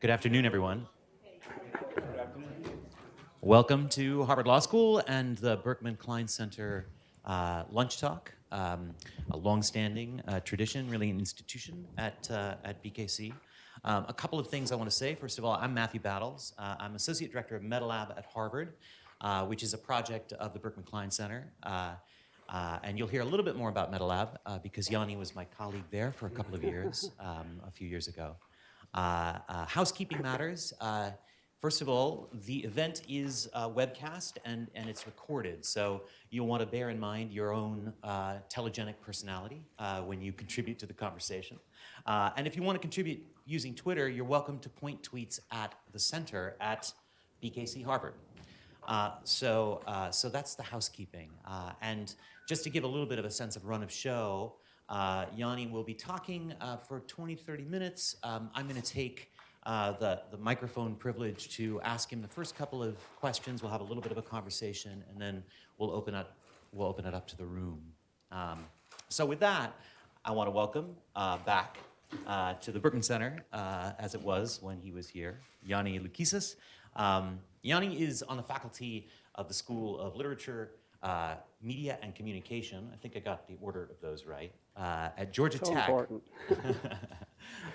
Good afternoon, everyone. Welcome to Harvard Law School and the Berkman Klein Center uh, Lunch Talk, um, a longstanding uh, tradition, really an institution at, uh, at BKC. Um, a couple of things I want to say. First of all, I'm Matthew Battles. Uh, I'm Associate Director of MetaLab at Harvard, uh, which is a project of the Berkman Klein Center. Uh, and you'll hear a little bit more about MetaLab because Yanni was my colleague there for a couple of years, um, a few years ago. Housekeeping matters. First of all, the event is uh, webcast and, and it's recorded, so you'll want to bear in mind your own uh, telegenic personality uh, when you contribute to the conversation. Uh, and if you want to contribute using Twitter, you're welcome to point tweets at the center at BKC Harvard. Uh, so, uh, so that's the housekeeping. and just to give a little bit of a sense of run of show, Yanni will be talking for 20, 30 minutes. Um, I'm going to take uh, the, the microphone privilege to ask him the first couple of questions. We'll have a little bit of a conversation, and then we'll open up, we'll open it up to the room. Um, so with that, I want to welcome uh, back uh, to the Berkman Center, uh, as it was when he was here, Yanni Loukissas. Um, Yanni is on the faculty of the School of Literature, uh, Media, and Communication. I think I got the order of those right. Uh, at Georgia so Tech. important.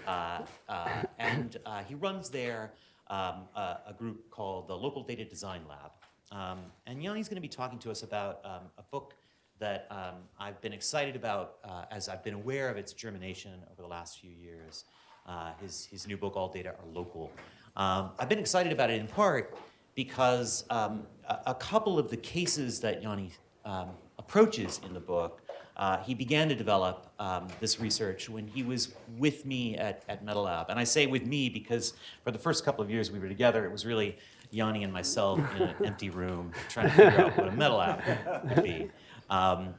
Uh, uh, and uh, he runs there um, a, a, group called the Local Data Design Lab. Um, and Yanni's going to be talking to us about um, a book that um, I've been excited about uh, as I've been aware of its germination over the last few years. Uh, his, his new book, All Data Are Local. Um, I've been excited about it in part because um, a, a, couple of the cases that Yanni approaches in the book uh, he began to develop um, this research when he was with me at, at MetaLab. And I say with me because for the first couple of years we were together, it was really Yanni and myself in an empty room trying to figure out what a MetaLab would be. Um,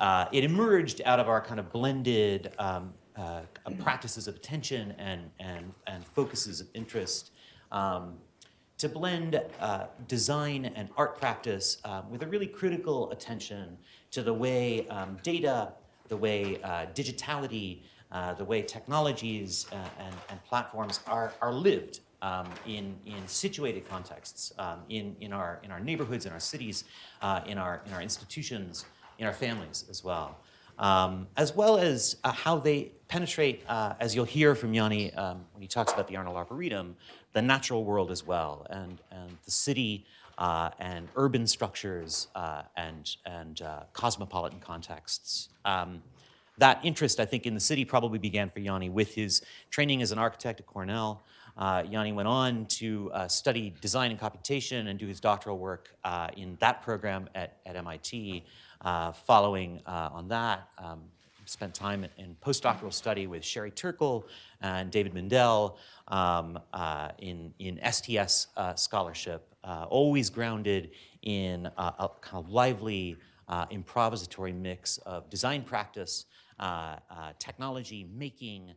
uh, it emerged out of our kind of blended um, uh, practices of attention and, and, and focuses of interest um, to blend uh, design and art practice uh, with a really critical attention to the way um, data, the way uh, digitality, uh, the way technologies uh, and, and, platforms are, are lived um, in, in situated contexts, um, in, in, our, in our neighborhoods, in our cities, uh, in, our, in our institutions, in our families as well. Um, as well as uh, how they penetrate, uh, as you'll hear from Yanni um, when he talks about the Arnold Arboretum, the natural world as well, and, and the city uh, and urban structures uh, and, and uh, cosmopolitan contexts. Um, that interest, I think, in the city probably began for Yanni with his training as an architect at Cornell. Uh, Yanni went on to uh, study design and computation and do his doctoral work uh, in that program at, at MIT. Following on that, um, spent time in postdoctoral study with Sherry Turkle and David Mindell um, uh, in, in STS uh, scholarship, uh, always grounded in a kind of lively uh, improvisatory mix of design practice, uh, uh, technology, making,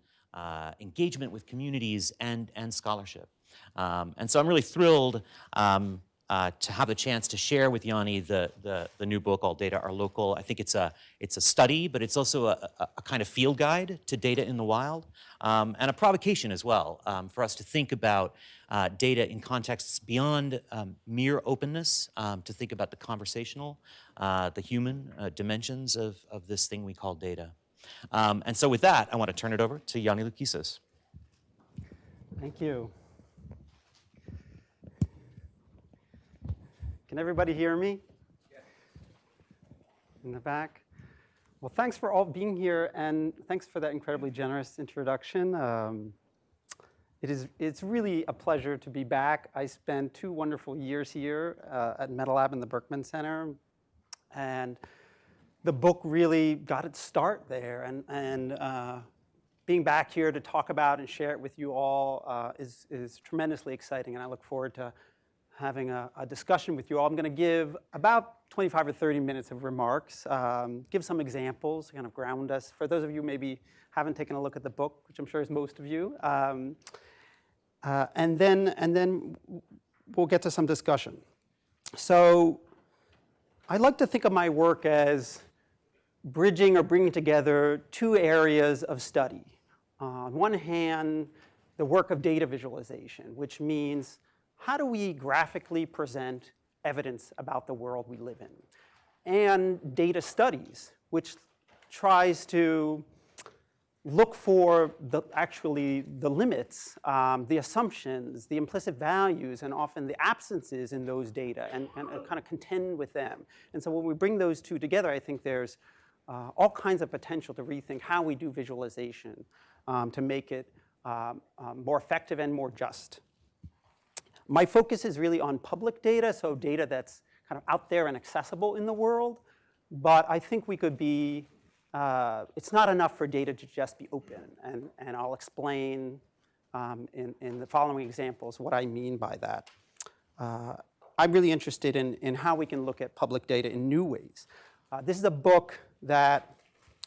engagement with communities, and, and scholarship. Um, and so I'm really thrilled um, uh, to have the chance to share with Yanni the, the, the, new book, All Data Are Local. I think it's a, it's a study, but it's also a, a, a kind of field guide to data in the wild, um, and a provocation as well um, for us to think about uh, data in contexts beyond um, mere openness, um, to think about the conversational, uh, the human uh, dimensions of, of this thing we call data. Um, and so with that, I want to turn it over to Yanni Loukissas. Thank you. Can everybody hear me? In the back? Well, thanks for all being here, and thanks for that incredibly generous introduction. Um, it is, it's really a pleasure to be back. I spent two wonderful years here uh, at MetaLab in the Berkman Center, and the book really got its start there. And, and uh, being back here to talk about and share it with you all uh, is, is tremendously exciting, and I look forward to having a, a, discussion with you all. I'm going to give about 25 or 30 minutes of remarks, um, give some examples, kind of ground us. For those of you maybe haven't taken a look at the book, which I'm sure is most of you, um, uh, and then and then we'll get to some discussion. So I like to think of my work as bridging or bringing together two areas of study. Uh, on one hand, the work of data visualization, which means how do we graphically present evidence about the world we live in? And data studies, which tries to look for the, actually the limits, um, the assumptions, the implicit values, and often the absences in those data and, and, and kind of contend with them. And so when we bring those two together, I think there's uh, all kinds of potential to rethink how we do visualization um, to make it um, um, more effective and more just. My focus is really on public data, so data that's kind of out there and accessible in the world. But I think we could be uh, it's not enough for data to just be open. And, and I'll explain um, in, in the following examples what I mean by that. Uh, I'm really interested in, in how we can look at public data in new ways. Uh, this is a book that,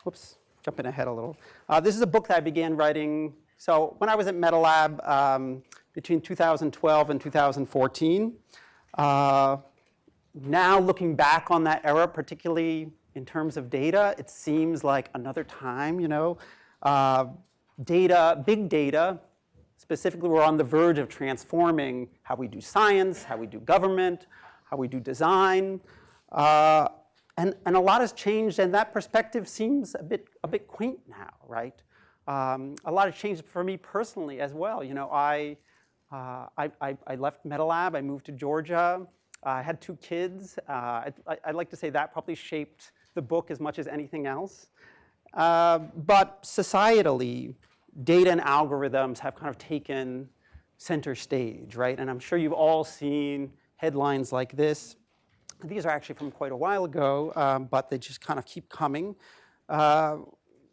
whoops, jumping ahead a little. Uh, this is a book that I began writing, so when I was at MetaLab um, between 2012 and 2014. Uh, now looking back on that era, particularly in terms of data, it seems like another time, you know. Uh, data, big data, specifically we're on the verge of transforming how we do science, how we do government, how we do design. Uh, and, and a lot has changed and that perspective seems a bit, a bit quaint now, right? Um, a lot has changed for me personally as well. You know, I, uh, I, I, I left MetaLab, I moved to Georgia. I had two kids. Uh, I, I'd like to say that probably shaped the book as much as anything else. Uh, but societally, data and algorithms have kind of taken center stage, right? And I'm sure you've all seen headlines like this. These are actually from quite a while ago, um, but they just kind of keep coming. Uh,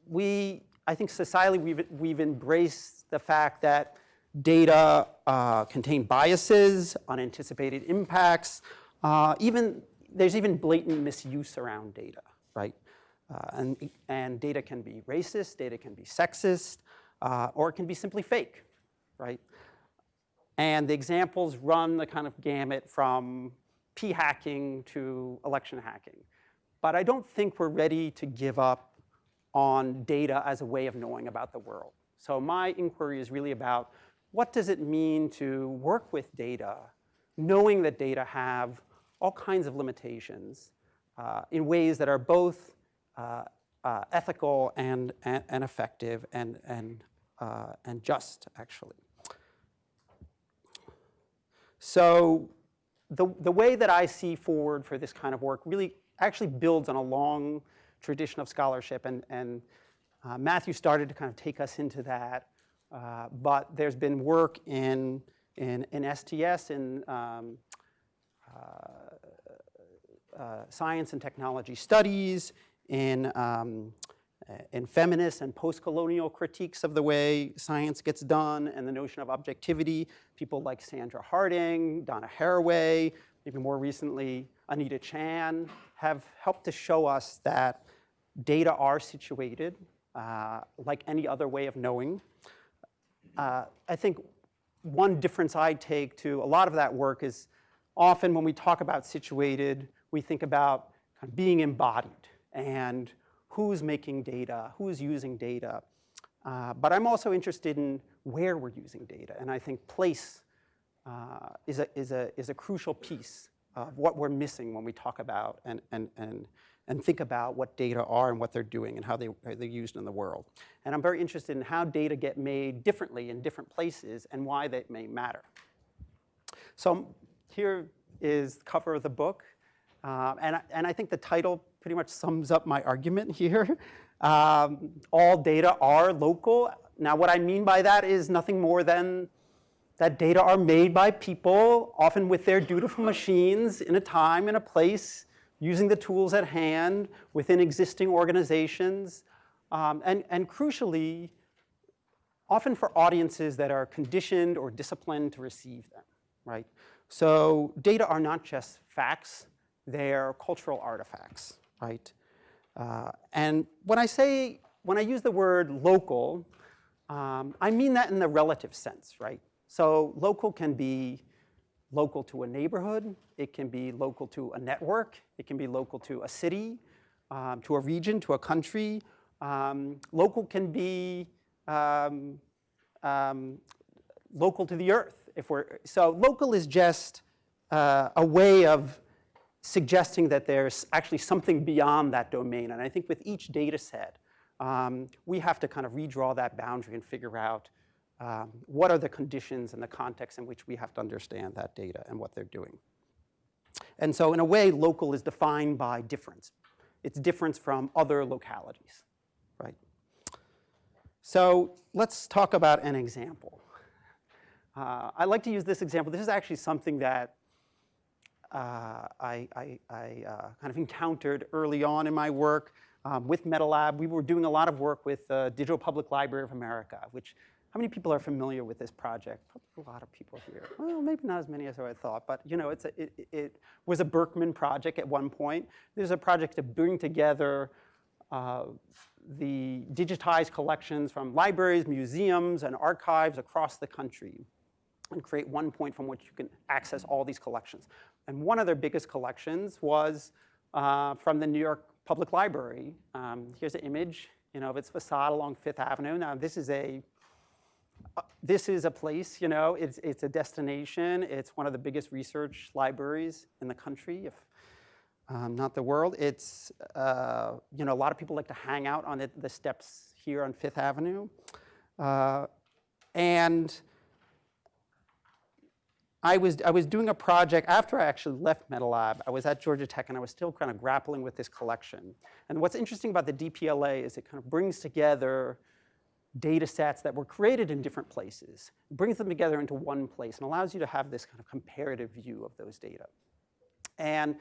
we, I think societally, we've, we've embraced the fact that data uh, contain biases, unanticipated impacts, uh, even, there's even blatant misuse around data right? Uh, and, and data can be racist, data can be sexist, uh, or it can be simply fake, right? And the examples run the kind of gamut from p hacking to election hacking. But I don't think we're ready to give up on data as a way of knowing about the world. So my inquiry is really about what does it mean to work with data, knowing that data have all kinds of limitations, uh, in ways that are both uh, uh, ethical and, and, and, effective and, and, uh, and just, actually. So the, the way that I see forward for this kind of work really actually builds on a long tradition of scholarship, and, and uh, Matthew started to kind of take us into that. Uh, but there's been work in, in, in STS, in um, uh, uh, science and technology studies, in, um, in feminist and post-colonial critiques of the way science gets done and the notion of objectivity. People like Sandra Harding, Donna Haraway, maybe more recently Anita Chan have helped to show us that data are situated uh, like any other way of knowing. Uh, I think one difference I take to a lot of that work is often when we talk about situated, we think about kind of being embodied and who's making data, who's using data. Uh, but I'm also interested in where we're using data. And I think place uh, is, a, is, a, is a crucial piece of what we're missing when we talk about and, and, and, and think about what data are and what they're doing and how they, how they're used in the world. And I'm very interested in how data get made differently in different places and why that may matter. So here is the cover of the book. Um, and, and I think the title pretty much sums up my argument here. Um, all data are local. Now what I mean by that is nothing more than that data are made by people, often with their dutiful machines, in a time, in a place, using the tools at hand, within existing organizations, um, and, and crucially, often for audiences that are conditioned or disciplined to receive them, right? So data are not just facts, they're cultural artifacts, right? Uh, and when I say, when I use the word local, um, I mean that in the relative sense, right? So local can be local to a neighborhood, it can be local to a network, it can be local to a city, um, to a region, to a country. Um, local can be um, um local to the earth. If we're, so local is just uh, a way of suggesting that there's actually something beyond that domain. And I think with each data set, um, we have to kind of redraw that boundary and figure out um, what are the conditions and the context in which we have to understand that data and what they're doing. And so in a way, local is defined by difference. It's difference from other localities, right? So let's talk about an example. Uh, I like to use this example. This is actually something that uh, I, I, I uh, kind of encountered early on in my work um, with MetaLab. We were doing a lot of work with uh, Digital Public Library of America, which, how many people are familiar with this project? Probably a lot of people here. Well, maybe not as many as I thought, but you know, it's a, it, it was a Berkman project at one point. There's a project to bring together uh, the digitized collections from libraries, museums, and archives across the country and create one point from which you can access all these collections. And one of their biggest collections was uh, from the New York Public Library. Um, here's an image you know, of its facade along Fifth Avenue. Now, this is a this is a place, you know, it's, it's a destination. It's one of the biggest research libraries in the country, if um, not the world. It's, uh, you know, a lot of people like to hang out on it, the steps here on Fifth Avenue. Uh, and I was, I was doing a project after I actually left MetaLab. I was at Georgia Tech and I was still kind of grappling with this collection. And what's interesting about the DPLA is it kind of brings together data sets that were created in different places. Brings them together into one place and allows you to have this kind of comparative view of those data. And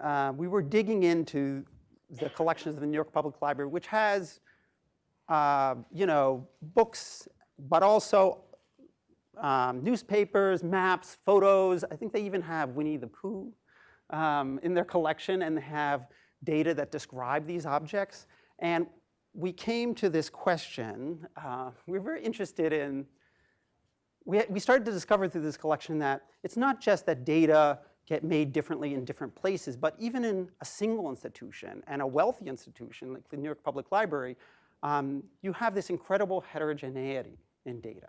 uh, we were digging into the collections of the New York Public Library, which has, uh, you know, books, but also um, newspapers, maps, photos. I think they even have Winnie the Pooh um, in their collection and they have data that describe these objects. And we came to this question. Uh, we were very interested in, we, we started to discover through this collection that it's not just that data get made differently in different places, but even in a single institution and a wealthy institution like the New York Public Library, um, you have this incredible heterogeneity in data.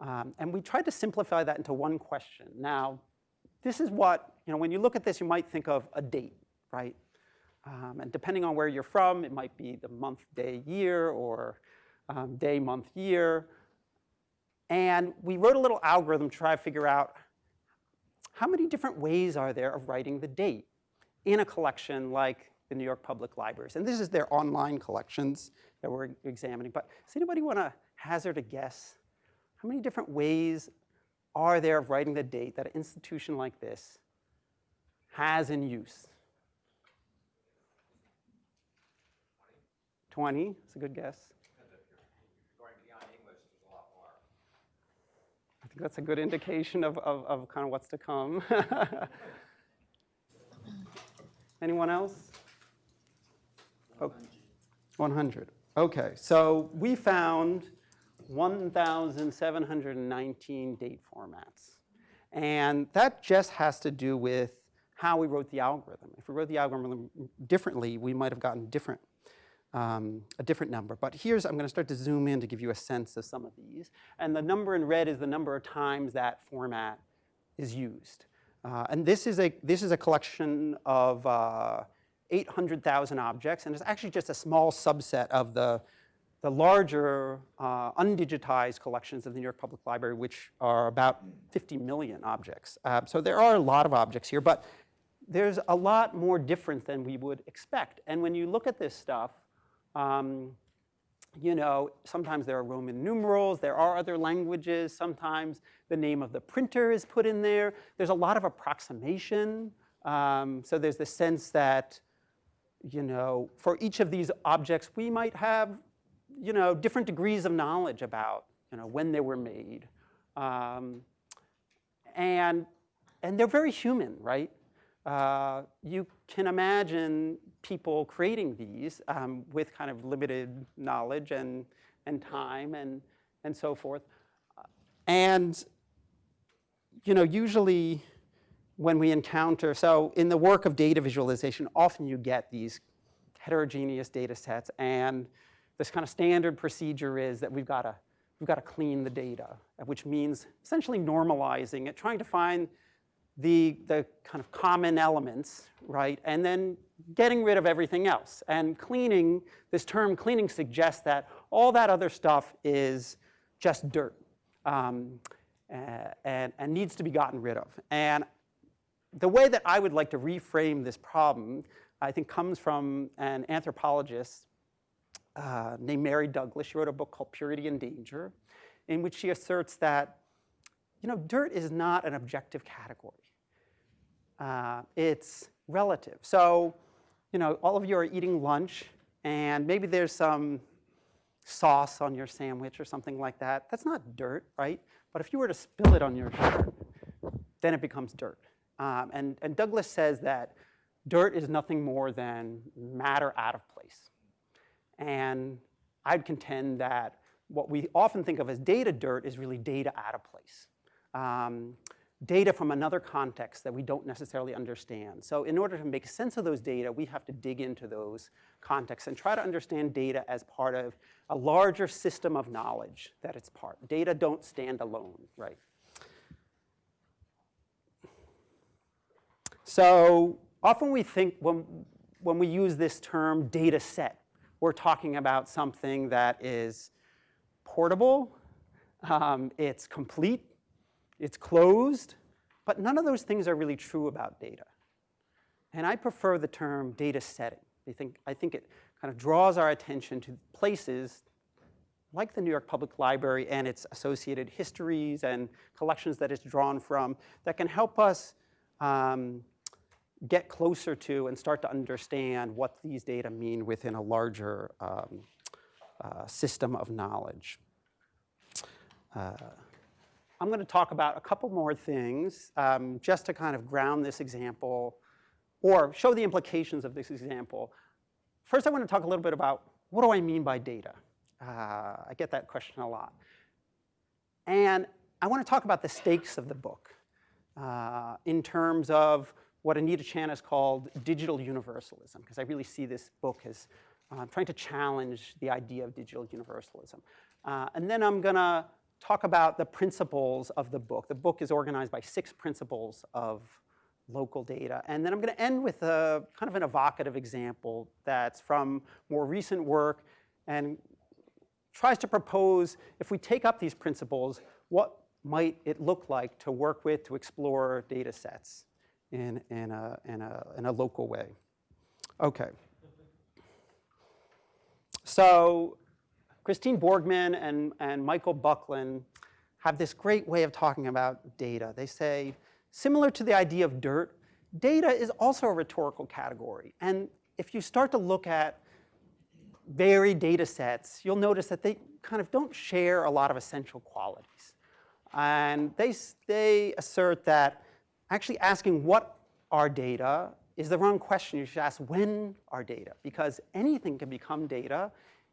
Um, and we tried to simplify that into one question. Now, this is what, you know, when you look at this, you might think of a date, right? Um, and depending on where you're from, it might be the month, day, year, or um, day, month, year. And we wrote a little algorithm to try to figure out how many different ways are there of writing the date in a collection like the New York Public Libraries. And this is their online collections that we're examining. But does anybody want to hazard a guess how many different ways are there of writing the date that an institution like this has in use? 20, that's a good guess. I think that's a good indication of, of, of kind of what's to come. Anyone else? Oh, 100. Okay, so we found 1,719 date formats. And that just has to do with how we wrote the algorithm. If we wrote the algorithm differently, we might have gotten different, um, a different number. But here's, I'm gonna start to zoom in to give you a sense of some of these. And the number in red is the number of times that format is used. Uh, and this is, a, this is a collection of uh, 800,000 objects, and it's actually just a small subset of the the larger uh, undigitized collections of the New York Public Library, which are about 50 million objects. Uh, so there are a lot of objects here, but there's a lot more difference than we would expect. And when you look at this stuff, um, you know, sometimes there are Roman numerals, there are other languages, sometimes the name of the printer is put in there. There's a lot of approximation. Um, so there's the sense that, you know, for each of these objects, we might have you know, different degrees of knowledge about, you know, when they were made. Um, and, and they're very human, right? Uh, you can imagine people creating these um, with kind of limited knowledge and, and time and, and so forth. And, you know, usually when we encounter, so in the work of data visualization, often you get these heterogeneous data sets and this kind of standard procedure is that we've got to we've got to clean the data, which means essentially normalizing it, trying to find the, the kind of common elements, right? And then getting rid of everything else. And cleaning, this term cleaning suggests that all that other stuff is just dirt um, and, and needs to be gotten rid of. And the way that I would like to reframe this problem, I think comes from an anthropologist uh, named Mary Douglas. She wrote a book called Purity and Danger, in which she asserts that, you know, dirt is not an objective category. Uh, it's relative. So, you know, all of you are eating lunch, and maybe there's some sauce on your sandwich or something like that. That's not dirt, right? But if you were to spill it on your shirt, then it becomes dirt. Um, and, and Douglas says that dirt is nothing more than matter out of place. And I'd contend that what we often think of as data dirt is really data out of place. Um, data from another context that we don't necessarily understand. So in order to make sense of those data, we have to dig into those contexts and try to understand data as part of a larger system of knowledge that it's part. Data don't stand alone, right? So often we think when, when we use this term data set, we're talking about something that is portable, um, it's complete, it's closed, but none of those things are really true about data. And I prefer the term data setting. I think, I think it kind of draws our attention to places like the New York Public Library and its associated histories and collections that it's drawn from that can help us um, get closer to and start to understand what these data mean within a larger um, uh, system of knowledge. Uh, I'm going to talk about a couple more things um, just to kind of ground this example or show the implications of this example. First, I want to talk a little bit about what do I mean by data? Uh, I get that question a lot. And I want to talk about the stakes of the book uh, in terms of what Anita Chan has called digital universalism, because I really see this book as uh, trying to challenge the idea of digital universalism. Uh, and then I'm going to talk about the principles of the book. The book is organized by six principles of local data. And then I'm going to end with a kind of an evocative example that's from more recent work and tries to propose, if we take up these principles, what might it look like to work with, to explore data sets in, in, a, in, a, in a local way. Okay. So Christine Borgman and, and Michael Buckland have this great way of talking about data. They say, similar to the idea of dirt, data is also a rhetorical category. And if you start to look at varied data sets, you'll notice that they kind of don't share a lot of essential qualities. And they, they assert that actually asking what are data is the wrong question. You should ask when are data, because anything can become data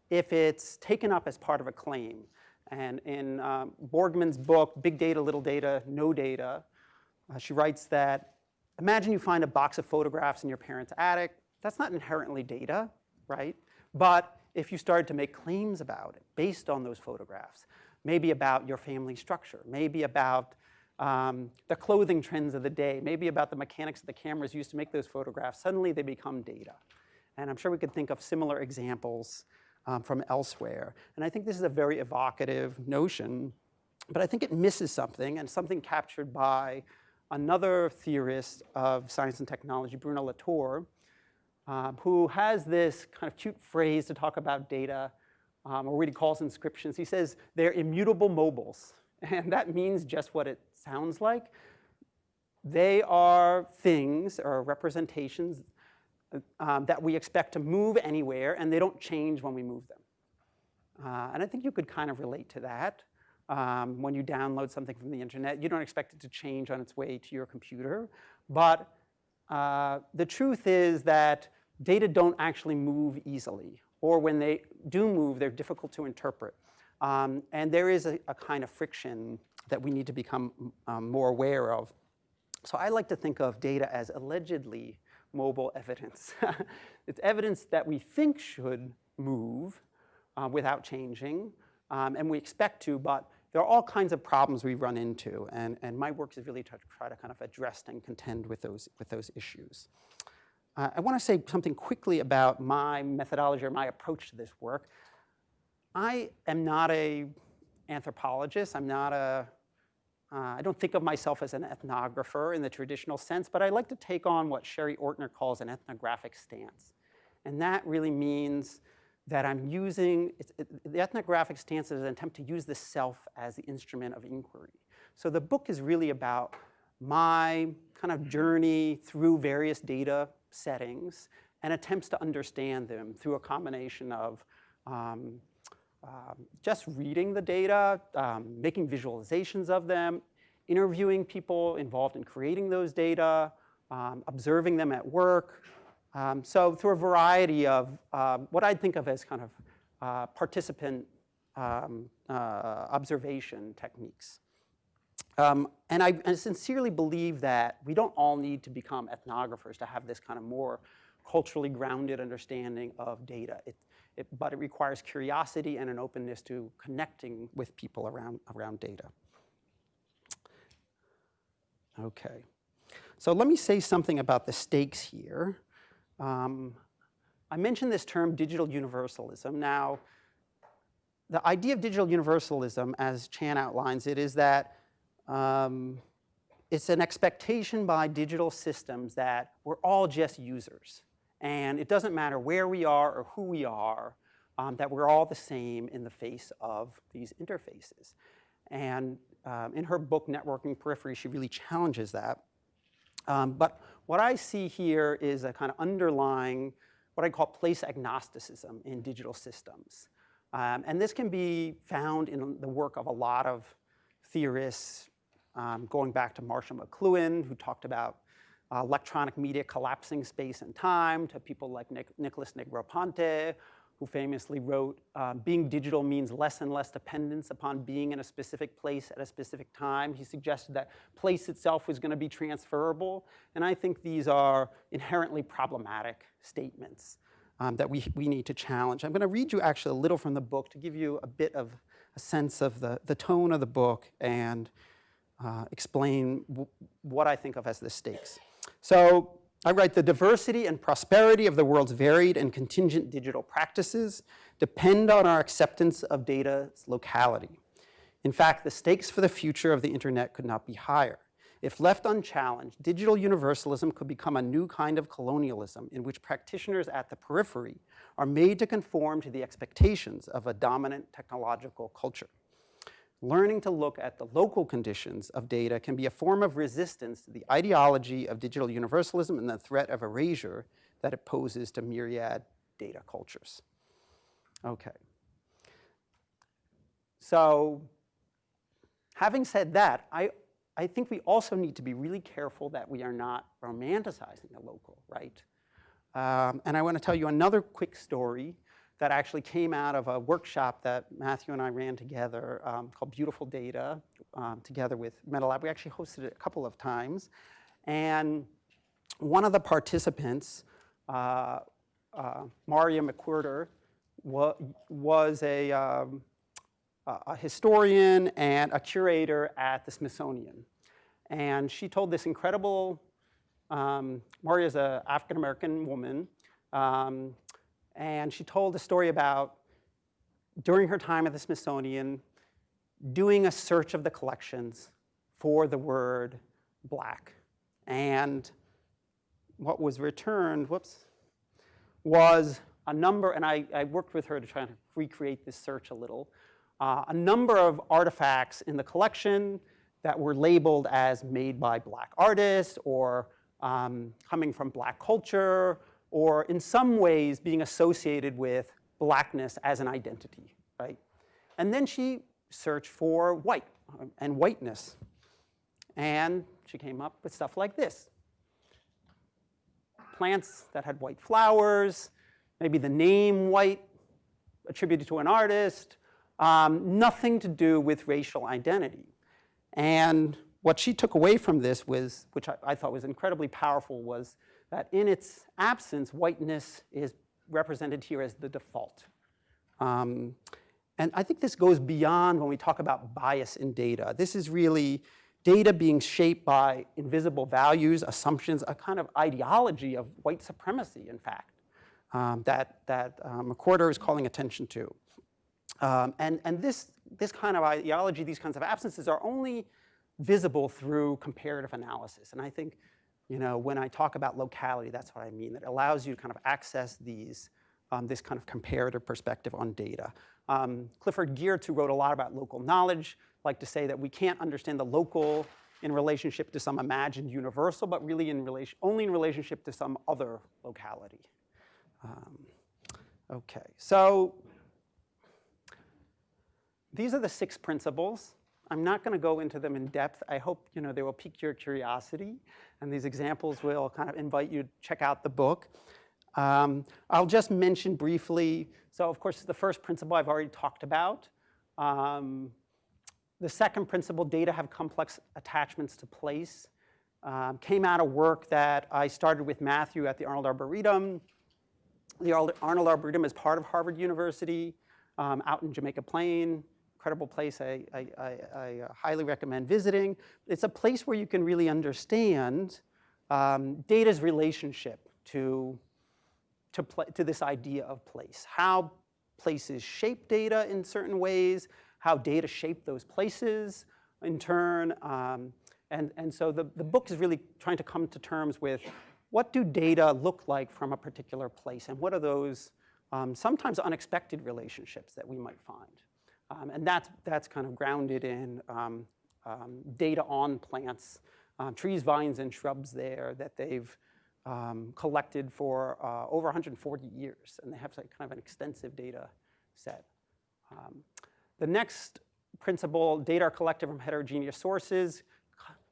if it's taken up as part of a claim. And in um, Borgman's book, Big Data, Little Data, No Data, uh, she writes that imagine you find a box of photographs in your parents' attic. That's not inherently data, right? But if you started to make claims about it based on those photographs, maybe about your family structure, maybe about um, the clothing trends of the day, maybe about the mechanics of the cameras used to make those photographs, suddenly they become data. And I'm sure we could think of similar examples um, from elsewhere. And I think this is a very evocative notion, but I think it misses something, and something captured by another theorist of science and technology, Bruno Latour, um, who has this kind of cute phrase to talk about data, um, or what he calls inscriptions. He says they're immutable mobiles, and that means just what it sounds like. They are things or representations um, that we expect to move anywhere, and they don't change when we move them. Uh, and I think you could kind of relate to that. Um, when you download something from the internet, you don't expect it to change on its way to your computer. But uh, the truth is that data don't actually move easily, or when they do move, they're difficult to interpret. Um, and there is a, a, kind of friction that we need to become um, more aware of. So I like to think of data as allegedly mobile evidence. it's evidence that we think should move uh, without changing, um, and we expect to, but there are all kinds of problems we run into, and, and my work is really to try to kind of address and contend with those, with those issues. Uh, I want to say something quickly about my methodology or my approach to this work. I am not a anthropologist. I'm not a, uh, I don't think of myself as an ethnographer in the traditional sense, but I like to take on what Sherry Ortner calls an ethnographic stance. And that really means that I'm using, it, the ethnographic stance is an attempt to use the self as the instrument of inquiry. So the book is really about my kind of journey through various data settings and attempts to understand them through a combination of um, um, just reading the data, um, making visualizations of them, interviewing people involved in creating those data, um, observing them at work. Um, so through a variety of um, what I'd think of as kind of uh, participant um, uh, observation techniques. Um, and I, I, sincerely believe that we don't all need to become ethnographers to have this kind of more culturally grounded understanding of data. It, it, but it requires curiosity and an openness to connecting with people around, around data. Okay, so let me say something about the stakes here. Um, I mentioned this term digital universalism. Now, the idea of digital universalism, as Chan outlines it, is that um, it's an expectation by digital systems that we're all just users. And it doesn't matter where we are or who we are, um, that we're all the same in the face of these interfaces. And um, in her book, Networking Periphery, she really challenges that. Um, but what I see here is a kind of underlying, what I call place agnosticism in digital systems. Um, and this can be found in the work of a lot of theorists, um, going back to Marshall McLuhan, who talked about uh, electronic media collapsing space and time, to people like Nic Nicholas Negroponte, who famously wrote, uh, being digital means less and less dependence upon being in a specific place at a specific time. He suggested that place itself was going to be transferable. And I think these are inherently problematic statements um, that we, we need to challenge. I'm going to read you actually a little from the book to give you a bit of a sense of the, the tone of the book and uh, explain what I think of as the stakes. So I write, the diversity and prosperity of the world's varied and contingent digital practices depend on our acceptance of data's locality. In fact, the stakes for the future of the internet could not be higher. If left unchallenged, digital universalism could become a new kind of colonialism in which practitioners at the periphery are made to conform to the expectations of a dominant technological culture learning to look at the local conditions of data can be a form of resistance to the ideology of digital universalism and the threat of erasure that it poses to myriad data cultures. Okay. So having said that, I, I think we also need to be really careful that we are not romanticizing the local, right? Um, and I want to tell you another quick story that actually came out of a workshop that Matthew and I ran together um, called Beautiful Data um, together with MetaLab. We actually hosted it a couple of times. And one of the participants, uh, uh, Maria McWhirter, wa was a, um, a historian and a curator at the Smithsonian. And she told this incredible, um, Maria is an African-American woman, um, and she told a story about during her time at the Smithsonian, doing a search of the collections for the word black. And what was returned, whoops, was a number, and I, I worked with her to try to recreate this search a little, uh, a number of artifacts in the collection that were labeled as made by black artists or um, coming from black culture or in some ways being associated with blackness as an identity, right? And then she searched for white and whiteness. And she came up with stuff like this. Plants that had white flowers, maybe the name white attributed to an artist, um, nothing to do with racial identity. And what she took away from this was, which I, I thought was incredibly powerful, was that in its absence, whiteness is represented here as the default. Um, and I think this goes beyond when we talk about bias in data. This is really data being shaped by invisible values, assumptions, a kind of ideology of white supremacy, in fact, um, that, that um, McWhorter is calling attention to. Um, and and this, this kind of ideology, these kinds of absences are only visible through comparative analysis. And I think, you know, when I talk about locality, that's what I mean. It allows you to kind of access these, um, this kind of comparative perspective on data. Um, Clifford Geertz, who wrote a lot about local knowledge, like to say that we can't understand the local in relationship to some imagined universal, but really in relation, only in relationship to some other locality. Um, okay, so these are the six principles. I'm not going to go into them in depth. I hope you know they will pique your curiosity, and these examples will kind of invite you to check out the book. Um, I'll just mention briefly. So, of course, the first principle I've already talked about. Um, the second principle, data have complex attachments to place, um, came out of work that I started with Matthew at the Arnold Arboretum. The Arnold Arboretum is part of Harvard University um, out in Jamaica Plain incredible place I, I, I, I, uh, highly recommend visiting. It's a place where you can really understand um, data's relationship to, to, to this idea of place, how places shape data in certain ways, how data shape those places in turn. Um, and, and so the, the book is really trying to come to terms with what do data look like from a particular place and what are those um, sometimes unexpected relationships that we might find. Um, and that's, that's kind of grounded in um, um, data on plants, uh, trees, vines, and shrubs there that they've um, collected for uh, over 140 years. And they have like kind of an extensive data set. Um, the next principle, data are collected from heterogeneous sources,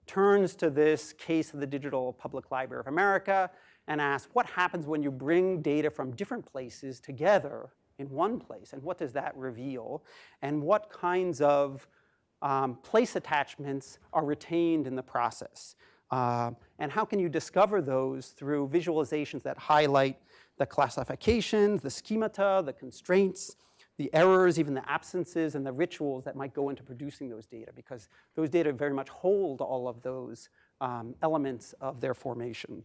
turns to this case of the Digital Public Library of America and asks, what happens when you bring data from different places together in one place, and what does that reveal? And what kinds of um, place attachments are retained in the process? Uh, and how can you discover those through visualizations that highlight the classifications, the schemata, the constraints, the errors, even the absences, and the rituals that might go into producing those data, because those data very much hold all of those um, elements of their formation.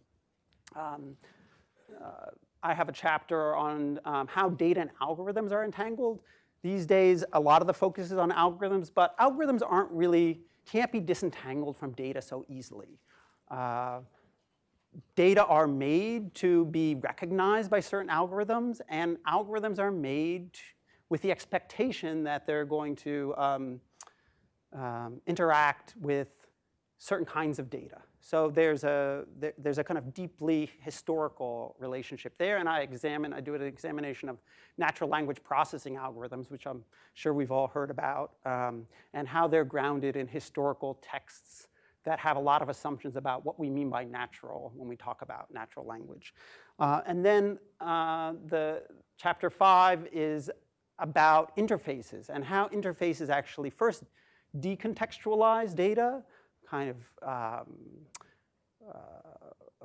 Um, uh, I have a chapter on um, how data and algorithms are entangled. These days, a lot of the focus is on algorithms, but algorithms aren't really, can't be disentangled from data so easily. Uh, data are made to be recognized by certain algorithms, and algorithms are made with the expectation that they're going to um, um, interact with certain kinds of data. So there's a, there's a kind of deeply historical relationship there, and I examine, I do an examination of natural language processing algorithms, which I'm sure we've all heard about, um, and how they're grounded in historical texts that have a lot of assumptions about what we mean by natural when we talk about natural language. Uh, and then uh, the chapter five is about interfaces and how interfaces actually first decontextualize data, kind of um, uh,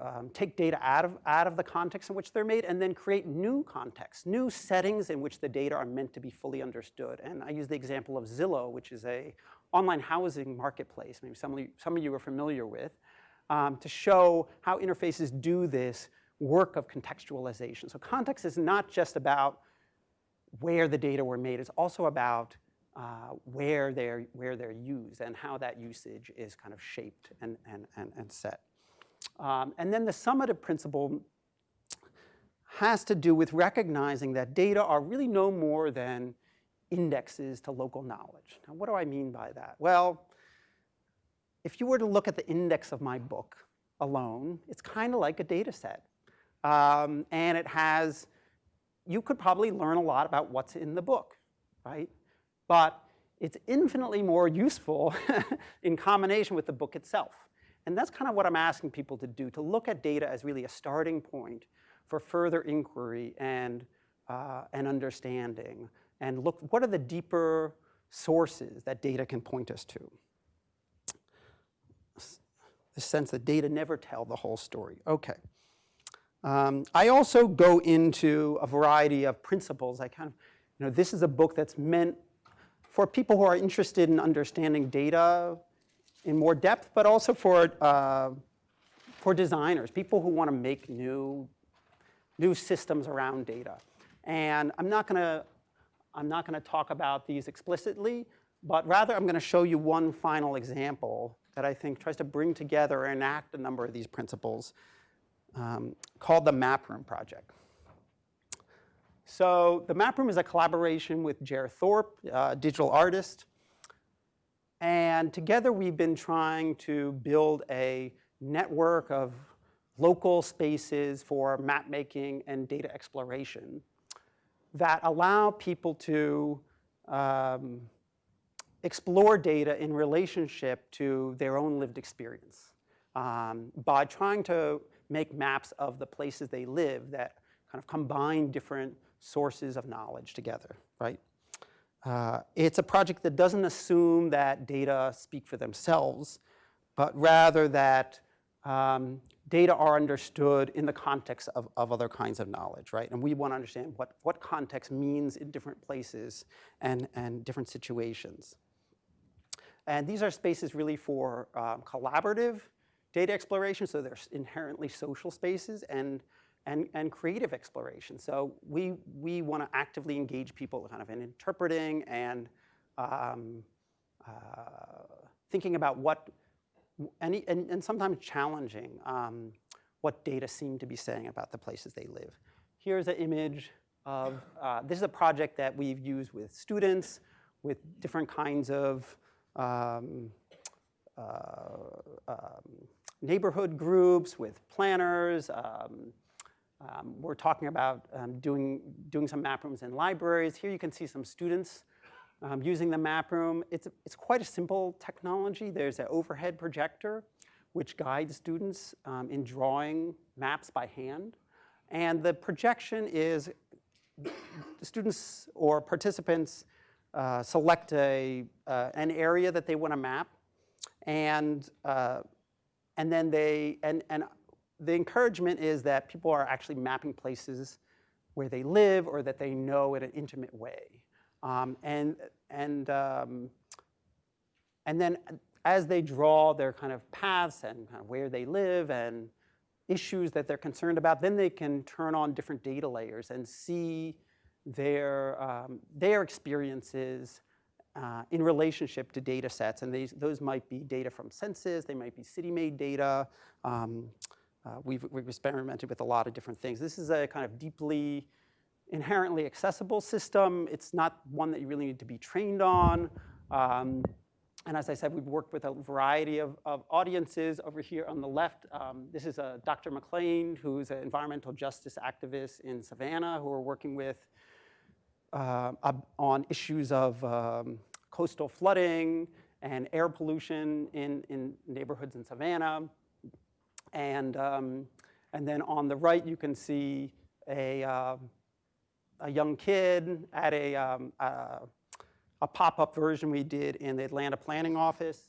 um, take data out of, out of the context in which they're made and then create new contexts, new settings in which the data are meant to be fully understood. And I use the example of Zillow, which is a online housing marketplace, maybe some of you, some of you are familiar with, um, to show how interfaces do this work of contextualization. So context is not just about where the data were made, it's also about uh, where, they're, where they're used and how that usage is kind of shaped and, and, and, and set. Um, and then the summative principle has to do with recognizing that data are really no more than indexes to local knowledge. Now, what do I mean by that? Well, if you were to look at the index of my book alone, it's kind of like a data set. Um, and it has, you could probably learn a lot about what's in the book, right? But it's infinitely more useful in combination with the book itself. And that's kind of what I'm asking people to do, to look at data as really a starting point for further inquiry and, uh, and understanding. And look, what are the deeper sources that data can point us to? The sense that data never tell the whole story. Okay. Um, I also go into a variety of principles. I kind of you know, this is a book that's meant for people who are interested in understanding data in more depth, but also for, uh, for designers, people who want to make new, new systems around data. And I'm not going to I'm not going to talk about these explicitly, but rather I'm going to show you one final example that I think tries to bring together and enact a number of these principles um, called the Map Room Project. So the Map Room is a collaboration with Jer Thorpe, a digital artist. And together we've been trying to build a network of local spaces for map making and data exploration that allow people to um, explore data in relationship to their own lived experience um, by trying to make maps of the places they live that kind of combine different sources of knowledge together, right? Uh, it's a project that doesn't assume that data speak for themselves, but rather that um, data are understood in the context of, of other kinds of knowledge, right? And we want to understand what, what context means in different places and, and different situations. And these are spaces really for um, collaborative data exploration, so they're inherently social spaces, and and, and creative exploration. So we, we want to actively engage people kind of in interpreting and um, uh, thinking about what, any, and, and sometimes challenging um, what data seem to be saying about the places they live. Here's an image of, uh, this is a project that we've used with students, with different kinds of um, uh, um, neighborhood groups, with planners, um, um, we're talking about um, doing, doing some map rooms in libraries. Here you can see some students um, using the map room. It's, it's quite a simple technology. There's an overhead projector which guides students um, in drawing maps by hand. And the projection is students or participants uh, select a, uh, an area that they want to map and, uh, and then they, and, and the encouragement is that people are actually mapping places where they live or that they know in an intimate way. Um, and, and, um, and then as they draw their kind of paths and kind of where they live and issues that they're concerned about, then they can turn on different data layers and see their, um, their experiences uh, in relationship to data sets. And these, those might be data from census, they might be city-made data, um, uh, we've, we've experimented with a lot of different things. This is a kind of deeply, inherently accessible system. It's not one that you really need to be trained on. Um, and as I said, we've worked with a variety of, of audiences. Over here on the left, um, this is a Dr. McClain, who's an environmental justice activist in Savannah, who we're working with uh, on issues of um, coastal flooding and air pollution in, in neighborhoods in Savannah. And, um, and then on the right, you can see a, uh, a young kid at a, um, a, a pop-up version we did in the Atlanta Planning Office.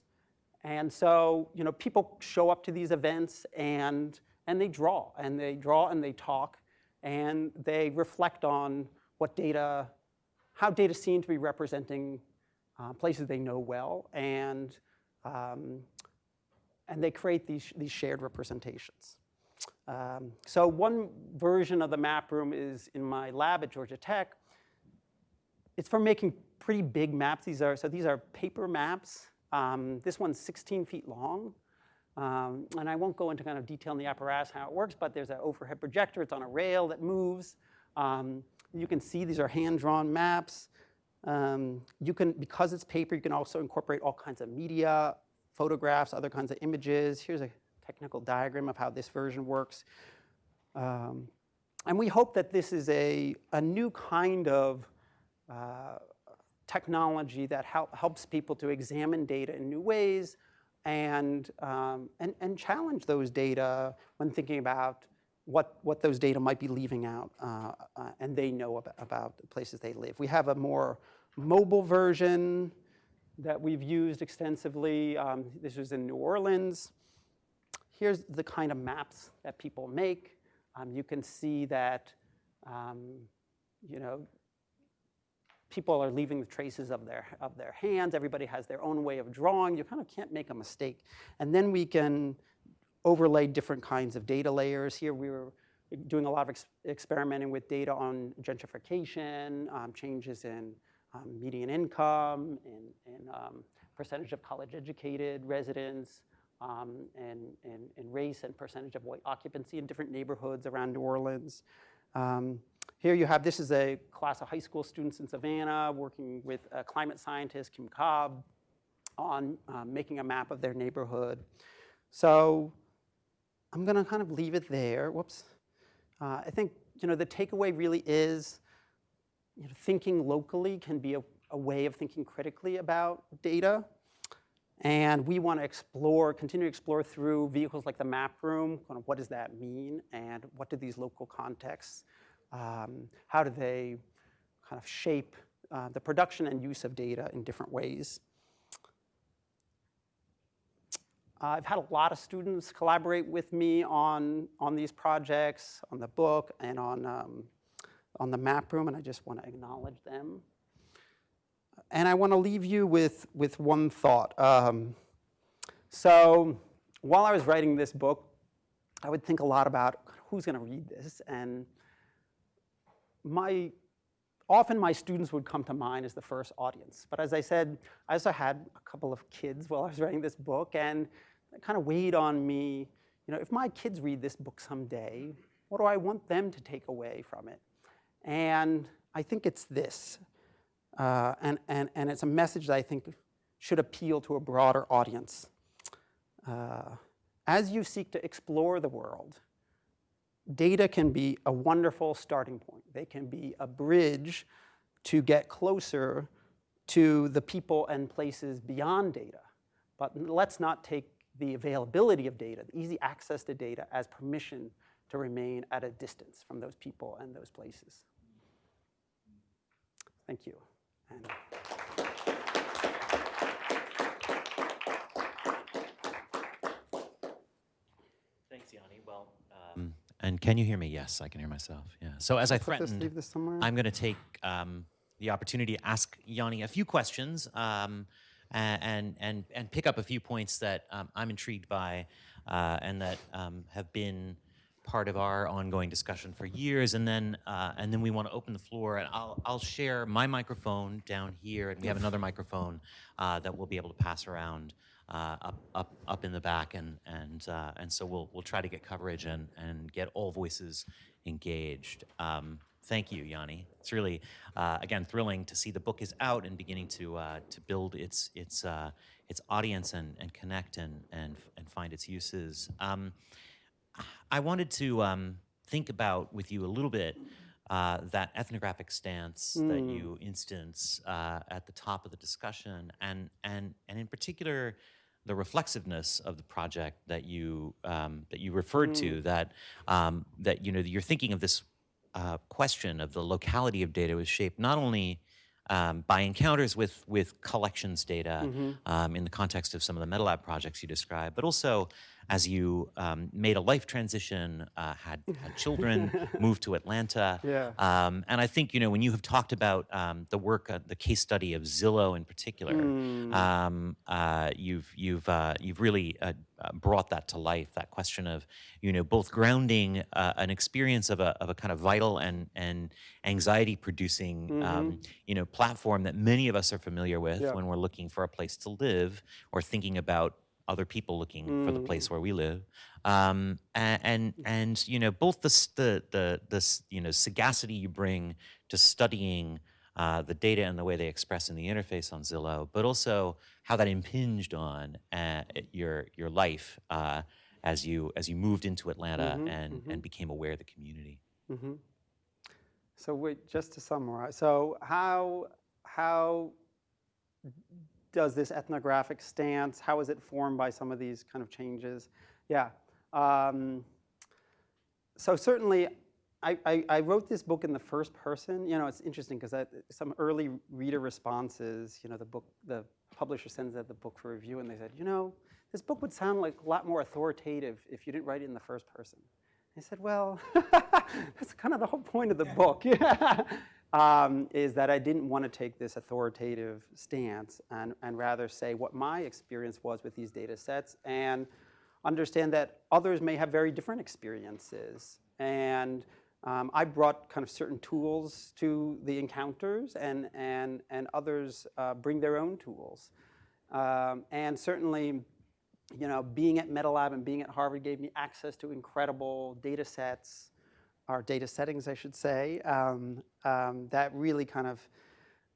And so, you know, people show up to these events and, and they draw, and they draw and they talk, and they reflect on what data, how data seem to be representing uh, places they know well, and um, and they create these, these shared representations. Um, so one version of the map room is in my lab at Georgia Tech. It's for making pretty big maps. These are, so these are paper maps. Um, this one's 16 feet long. Um, and I won't go into kind of detail in the apparatus how it works, but there's an overhead projector. It's on a rail that moves. Um, you can see these are hand-drawn maps. Um, you can, because it's paper, you can also incorporate all kinds of media, photographs, other kinds of images. Here's a technical diagram of how this version works. Um, and we hope that this is a, a new kind of uh, technology that hel helps people to examine data in new ways and, um, and, and challenge those data when thinking about what, what those data might be leaving out uh, uh, and they know about, about the places they live. We have a more mobile version that we've used extensively. Um, this was in New Orleans. Here's the kind of maps that people make. Um, you can see that, um, you know, people are leaving the traces of their, of their hands. Everybody has their own way of drawing. You kind of can't make a mistake. And then we can overlay different kinds of data layers. Here we were doing a lot of ex experimenting with data on gentrification, um, changes in um, median income, and, and um, percentage of college-educated residents, um, and, and, and, race and percentage of white occupancy in different neighborhoods around New Orleans. Um, here you have, this is a class of high school students in Savannah working with a climate scientist, Kim Cobb, on um, making a map of their neighborhood. So I'm gonna kind of leave it there, whoops. Uh, I think, you know, the takeaway really is you know, thinking locally can be a, a way of thinking critically about data. And we want to explore, continue to explore through vehicles like the map room, kind of what does that mean, and what do these local contexts, um, how do they kind of shape uh, the production and use of data in different ways. Uh, I've had a lot of students collaborate with me on, on these projects, on the book, and on, um, on the map room, and I just want to acknowledge them. And I want to leave you with, with one thought. Um, so while I was writing this book, I would think a lot about who's going to read this. And my, often my students would come to mind as the first audience. But as I said, I also had a couple of kids while I was writing this book, and it kind of weighed on me, you know, if my kids read this book someday, what do I want them to take away from it? And I think it's this. Uh, and, and, and it's a message that I think should appeal to a broader audience. Uh, as you seek to explore the world, data can be a wonderful starting point. They can be a bridge to get closer to the people and places beyond data. But let's not take the availability of data, the easy access to data as permission to remain at a distance from those people and those places. Thank you. And Thanks, Yanni. Well, um, and can you hear me? Yes, I can hear myself. Yeah. So as I Put this- threatened, leave this somewhere. I'm going to take um, the opportunity to ask Yanni a few questions um, and and and pick up a few points that um, I'm intrigued by uh, and that um, have been part of our ongoing discussion for years. And then uh, and then we want to open the floor, and I'll I'll share my microphone down here, and we have another microphone uh, that we'll be able to pass around. Uh, up, up, up in the back, and and uh, and so we'll we'll try to get coverage and and get all voices engaged. Um, thank you, Yanni. It's really, uh, again, thrilling to see the book is out and beginning to uh, to build its its its audience and and connect and and and find its uses. Um, I wanted to um, think about with you a little bit uh, that ethnographic stance that you instance uh, at the top of the discussion, and and and in particular the reflexiveness of the project that you um, that you referred to. That um, that you know you're thinking of this uh, question of the locality of data was shaped not only um, by encounters with with collections data um, in the context of some of the MetaLab projects you described, but also as you um, made a life transition, uh, had, had children, moved to Atlanta. Yeah. Um, and I think, you know, when you have talked about um, the work, uh, the case study of Zillow in particular, um, uh, you've, you've, uh, you've really uh, uh, brought that to life, that question of, you know, both grounding uh, an experience of a, of a kind of vital and, and anxiety producing, um, you know, platform that many of us are familiar with Yeah. when we're looking for a place to live or thinking about other people looking for the place where we live, um, and, and and you know both the the the the you know sagacity you bring to studying uh, the data and the way they express in the interface on Zillow, but also how that impinged on uh, your your life uh, as you as you moved into Atlanta and and became aware of the community. So wait, just to summarize, so how, how does this ethnographic stance, how is it formed by some of these kind of changes? Yeah. Um, so certainly, I, I, I wrote this book in the first person. You know, it's interesting because some early reader responses, you know, the book, the publisher sends out the book for review and they said, you know, this book would sound like a lot more authoritative if you didn't write it in the first person. I said, well, that's kind of the whole point of the book. Yeah. Um, is that I didn't want to take this authoritative stance and, and rather say what my experience was with these data sets and understand that others may have very different experiences. And um, I brought kind of certain tools to the encounters and, and, and others uh, bring their own tools. Um, and certainly, you know, being at MetaLab and being at Harvard gave me access to incredible data sets, or data settings, I should say, um, um, that really kind of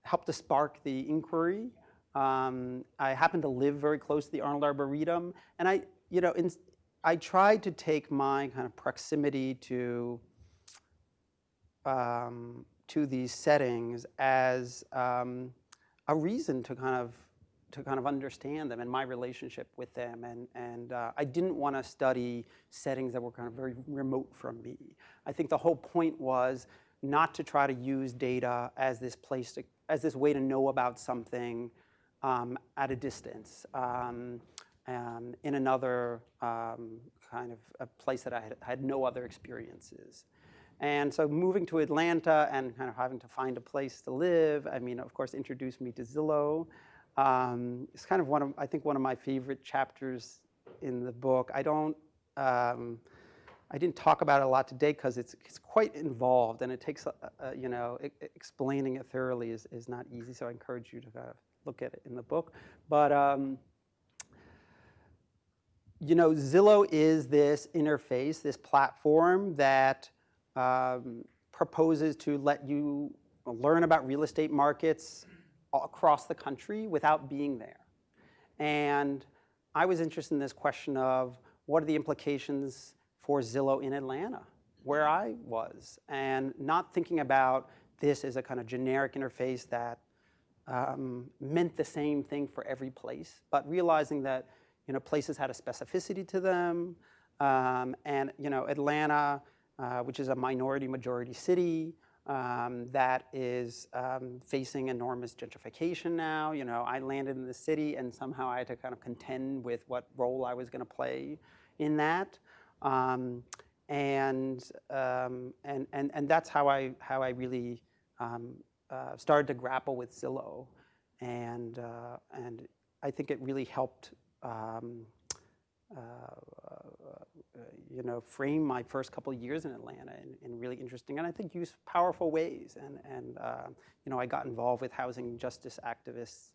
helped to spark the inquiry. Um, I happen to live very close to the Arnold Arboretum, and I, you know, in, I tried to take my kind of proximity to um, to these settings as um, a reason to kind of to kind of understand them and my relationship with them. And, and uh, I didn't want to study settings that were kind of very remote from me. I think the whole point was not to try to use data as this place to, as this way to know about something um, at a distance um, um, in another um, kind of a place that I had, had no other experiences. And so moving to Atlanta and kind of having to find a place to live, I mean, of course, introduced me to Zillow. Um, it's kind of one of, I think, one of my favorite chapters in the book. I don't, um, I didn't talk about it a lot today because it's, it's quite involved and it takes, you know, it, explaining it thoroughly is, is not easy. So I encourage you to kind of look at it in the book. But, um, you know, Zillow is this interface, this platform that um, proposes to let you learn about real estate markets across the country without being there. And I was interested in this question of what are the implications for Zillow in Atlanta, where I was, and not thinking about this as a kind of generic interface that um, meant the same thing for every place, but realizing that you know places had a specificity to them, um, and you know Atlanta, uh, which is a minority majority city, um, that is um, facing enormous gentrification now. You know, I landed in the city and somehow I had to kind of contend with what role I was going to play in that. Um, and, um, and, and, and that's how I, how I really um, uh, started to grapple with Zillow. And, uh, and I think it really helped um, uh, you know, frame my first couple of years in Atlanta in, in really interesting and I think use powerful ways. And, and uh, you know, I got involved with housing justice activists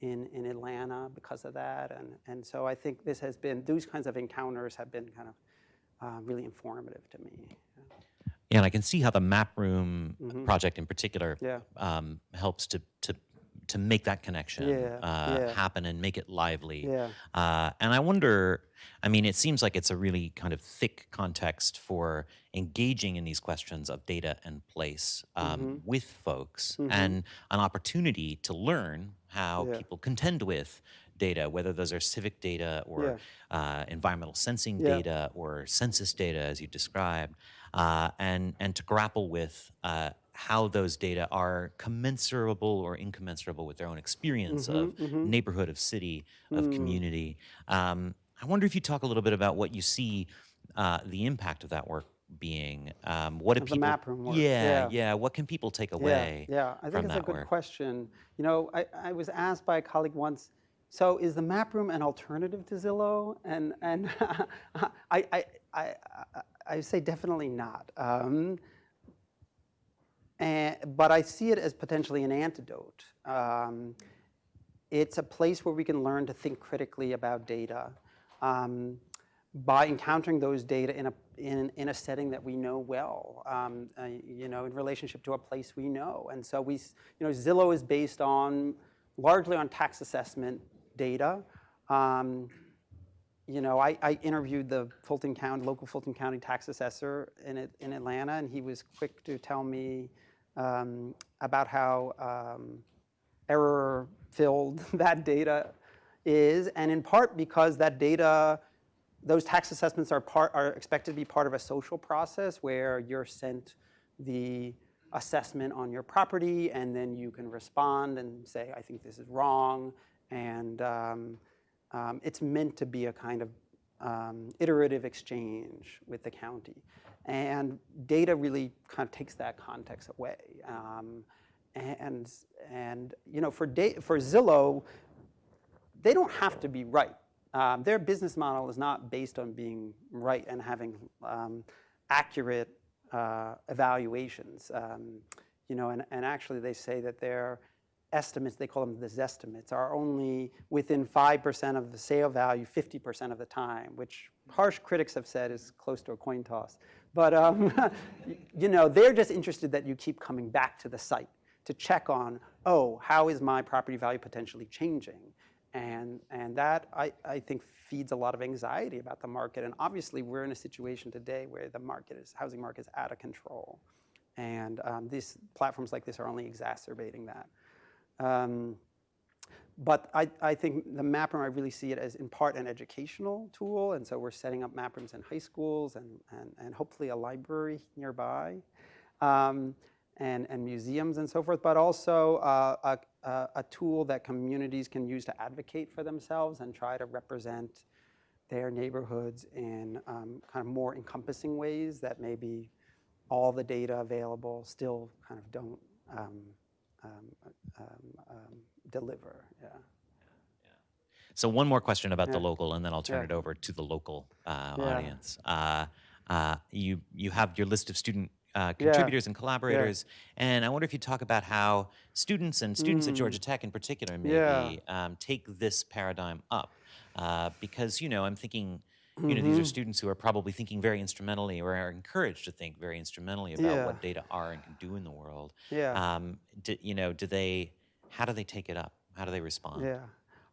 in, in Atlanta because of that. And, and so I think this has been, those kinds of encounters have been kind of uh, really informative to me. Yeah, and I can see how the map room mm -hmm. project in particular yeah. um, helps to, to to make that connection yeah, uh, yeah. happen and make it lively. Yeah. Uh, and I wonder, I mean, it seems like it's a really kind of thick context for engaging in these questions of data and place um, mm -hmm. with folks mm -hmm. and an opportunity to learn how people contend with data, whether those are civic data or yeah. uh, environmental sensing yeah. data or census data, as you described, uh, and and to grapple with uh, how those data are commensurable or incommensurable with their own experience mm -hmm, of mm -hmm. neighborhood, of city, of mm. community. Um, I wonder if you talk a little bit about what you see uh, the impact of that work being. Um, what do of people? The map room work. Yeah, yeah, yeah, What can people take away? Yeah, yeah. I think it's a good work? question. You know, I, I was asked by a colleague once. So is the map room an alternative to Zillow? And and I, I, I, I, say definitely not. Um, and, but I see it as potentially an antidote. Um, it's a place where we can learn to think critically about data um, by encountering those data in a, in, in a setting that we know well, um, uh, you know, in relationship to a place we know. And so we, you know, Zillow is based on, largely on tax assessment data. Um, you know, I, I, interviewed the Fulton County, local Fulton County tax assessor in, in Atlanta, and he was quick to tell me um, about how um, error-filled that data is, and in part because that data, those tax assessments are, part, are expected to be part of a social process where you're sent the assessment on your property, and then you can respond and say, I think this is wrong, and um, um, it's meant to be a kind of um, iterative exchange with the county. And data really kind of takes that context away. Um, and, and you know, for, for Zillow, they don't have to be right. Um, their business model is not based on being right and having um, accurate uh, evaluations. Um, you know, and, and actually they say that their estimates, they call them the zestimates, are only within 5% of the sale value 50% of the time, which harsh critics have said is close to a coin toss. But, um, you know, they're just interested that you keep coming back to the site to check on, oh, how is my property value potentially changing? And, and that, I, I think, feeds a lot of anxiety about the market. And obviously, we're in a situation today where the market is, housing market is out of control. And um, these platforms like this are only exacerbating that. Um, but I, I think the map room, I really see it as in part an educational tool. And so we're setting up map rooms in high schools and, and, and hopefully a library nearby. Um, and, and museums and so forth, but also uh, a, a, a, tool that communities can use to advocate for themselves and try to represent their neighborhoods in um, kind of more encompassing ways that maybe all the data available still kind of don't um, um, um, um deliver. Yeah. So one more question about Yeah. the local, and then I'll turn Yeah. it over to the local uh, Yeah. audience. Uh, uh, you you have your list of student uh, contributors and collaborators, and I wonder if you talk about how students and students at Mm. Georgia Tech in particular maybe um, take this paradigm up, uh, because you know I'm thinking. You know, these Mm-hmm. are students who are probably thinking very instrumentally or are encouraged to think very instrumentally about Yeah. what data are and can do in the world. Yeah. Um, do, you know, do they, how do they take it up? How do they respond? Yeah.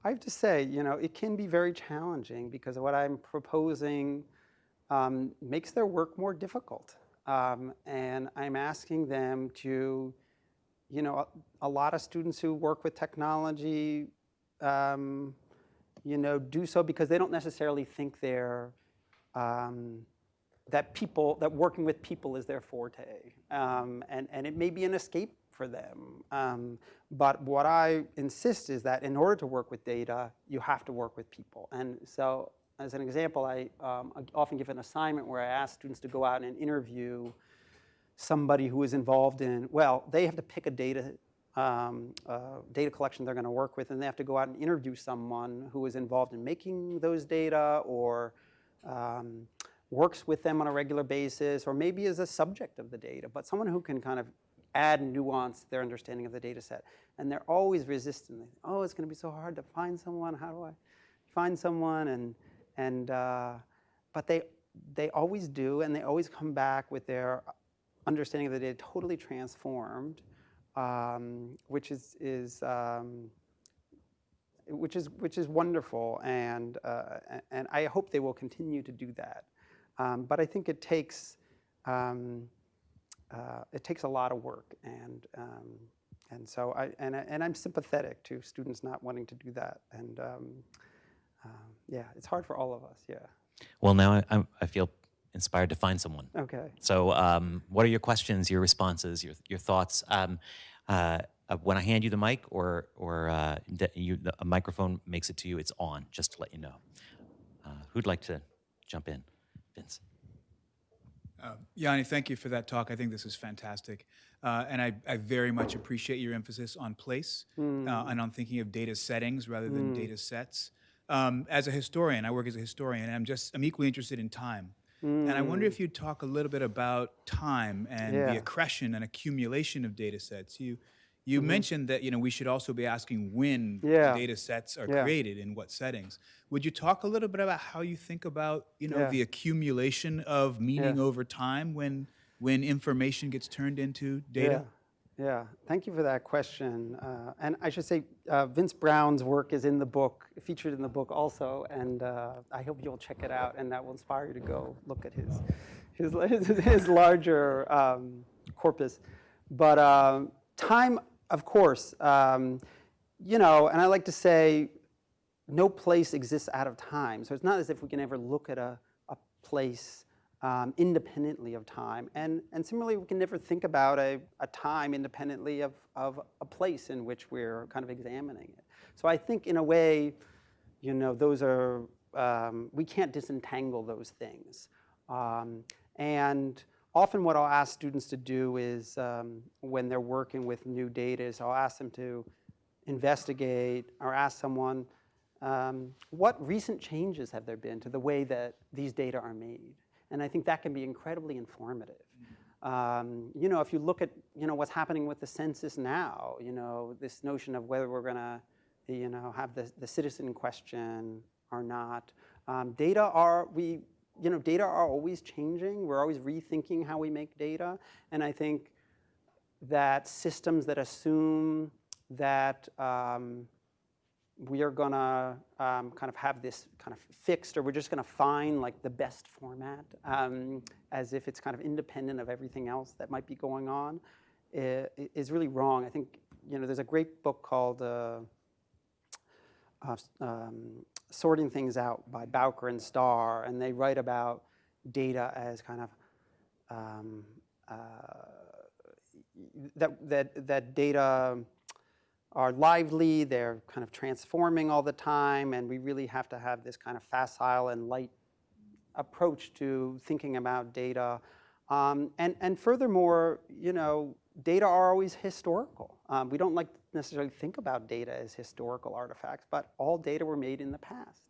I have to say, you know, it can be very challenging because what I'm proposing um, makes their work more difficult. Um, and I'm asking them to, you know, a, a lot of students who work with technology, um, you know, do so because they don't necessarily think they're, um, that people, that working with people is their forte. Um, and, and it may be an escape for them. Um, but what I insist is that in order to work with data, you have to work with people. And so as an example, I um, I often give an assignment where I ask students to go out and interview somebody who is involved in, well, they have to pick a data, um, uh, data collection they're going to work with, and they have to go out and interview someone who is involved in making those data or um, works with them on a regular basis, or maybe is a subject of the data, but someone who can kind of add nuance to their understanding of the data set. And they're always resistant. Oh, it's going to be so hard to find someone. How do I find someone? And, and uh, but they, they always do, and they always come back with their understanding of the data totally transformed, um, which is, is um, which is which is wonderful, and uh, and I hope they will continue to do that. Um, but I think it takes um, uh, it takes a lot of work, and um, and so I and and I'm sympathetic to students not wanting to do that, and um, um, yeah, it's hard for all of us. Yeah. Well, now I, I feel inspired to find someone. Okay. So, um, what are your questions, your responses, your, your thoughts? Um, uh, uh, when I hand you the mic, or or uh, that you, the, a microphone makes it to you, it's on. Just to let you know. Uh, who'd like to jump in, Vince? Uh, Yanni, thank you for that talk. I think this is fantastic. Uh, and I, I very much appreciate your emphasis on place uh, and on thinking of data settings rather than data sets. Um, as a historian, I work as a historian, and I'm just I'm equally interested in time. And I wonder if mm. you'd talk a little bit about time and Yeah. the accretion and accumulation of data sets. You you mm-hmm. mentioned that you know we should also be asking when Yeah. data sets are Yeah. created in what settings. Would you talk a little bit about how you think about you know the accumulation of meaning over time when when information gets turned into data? Yeah. Thank you for that question. Uh, and I should say, uh, Vince Brown's work is in the book, featured in the book also, and uh, I hope you'll check it out, and that will inspire you to go look at his his his, his larger um, corpus. But um, time, of course, um, you know, and I like to say, no place exists out of time. So it's not as if we can ever look at a, a place um, independently of time. And, and similarly, we can never think about a, a time independently of, of a place in which we're kind of examining it. So I think in a way, you know, those are, um, we can't disentangle those things. Um, And often what I'll ask students to do is, um, when they're working with new data, is I'll ask them to investigate or ask someone, um, what recent changes have there been to the way that these data are made? And I think that can be incredibly informative. Um, you know, if you look at, you know, what's happening with the census now, you know, this notion of whether we're gonna, you know, have the, the citizen question or not. Um, data are, we, you know, data are always changing. We're always rethinking how we make data. And I think that systems that assume that um, we are gonna um, kind of have this kind of fixed, or we're just gonna find like the best format, um, as if it's kind of independent of everything else that might be going on, is really wrong. I think you know there's a great book called uh, uh, um, "Sorting Things Out" by Bowker and Star, and they write about data as kind of um, uh, that that that data are lively, they're kind of transforming all the time, and we really have to have this kind of facile and light approach to thinking about data. Um, and, and furthermore, you know, data are always historical. Um, we don't like necessarily think about data as historical artifacts, but all data were made in the past.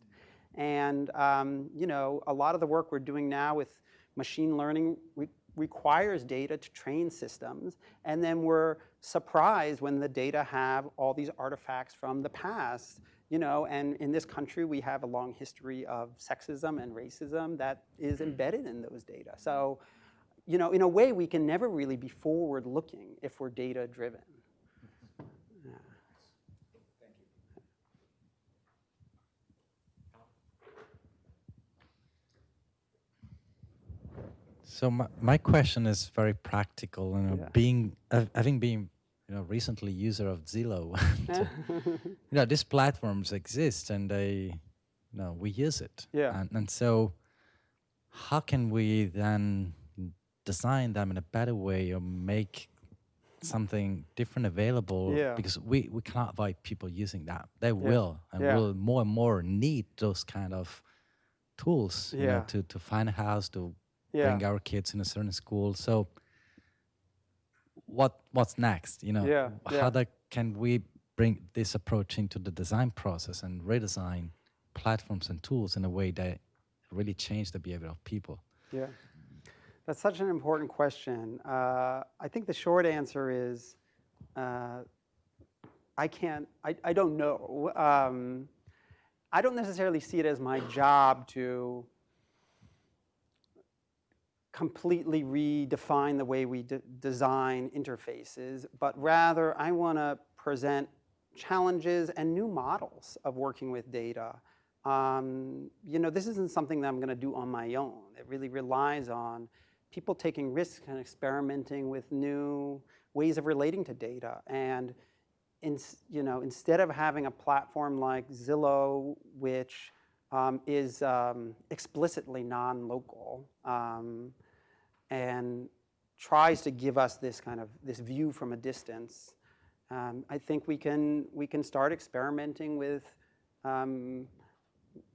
And um, you know, a lot of the work we're doing now with machine learning re requires data to train systems, and then we're surprised when the data have all these artifacts from the past. You know, and in this country, we have a long history of sexism and racism that is mm. embedded in those data. So, you know, in a way, we can never really be forward-looking if we're data-driven. So my, my question is very practical. You know, Yeah. being uh, having been you know recently user of Zillow, and, you know these platforms exist and they, you know, we use it. Yeah. And, and so, how can we then design them in a better way or make something different available? Yeah. Because we we cannot avoid people using that. They will and Yeah. will more and more need those kind of tools. You Yeah. know, to to find a house to Yeah. bring our kids in a certain school. So what what's next? You know, Yeah, how that can we bring this approach into the design process and redesign platforms and tools in a way that really change the behavior of people? Yeah. That's such an important question. Uh, I think the short answer is uh, I can't, I, I don't know. Um, I don't necessarily see it as my job to completely redefine the way we de- design interfaces, but rather I want to present challenges and new models of working with data. Um, you know, this isn't something that I'm going to do on my own. It really relies on people taking risks and experimenting with new ways of relating to data. And in, you know, instead of having a platform like Zillow, which um, is um, explicitly non-local um, and tries to give us this kind of this view from a distance, um, I think we can we can start experimenting with um,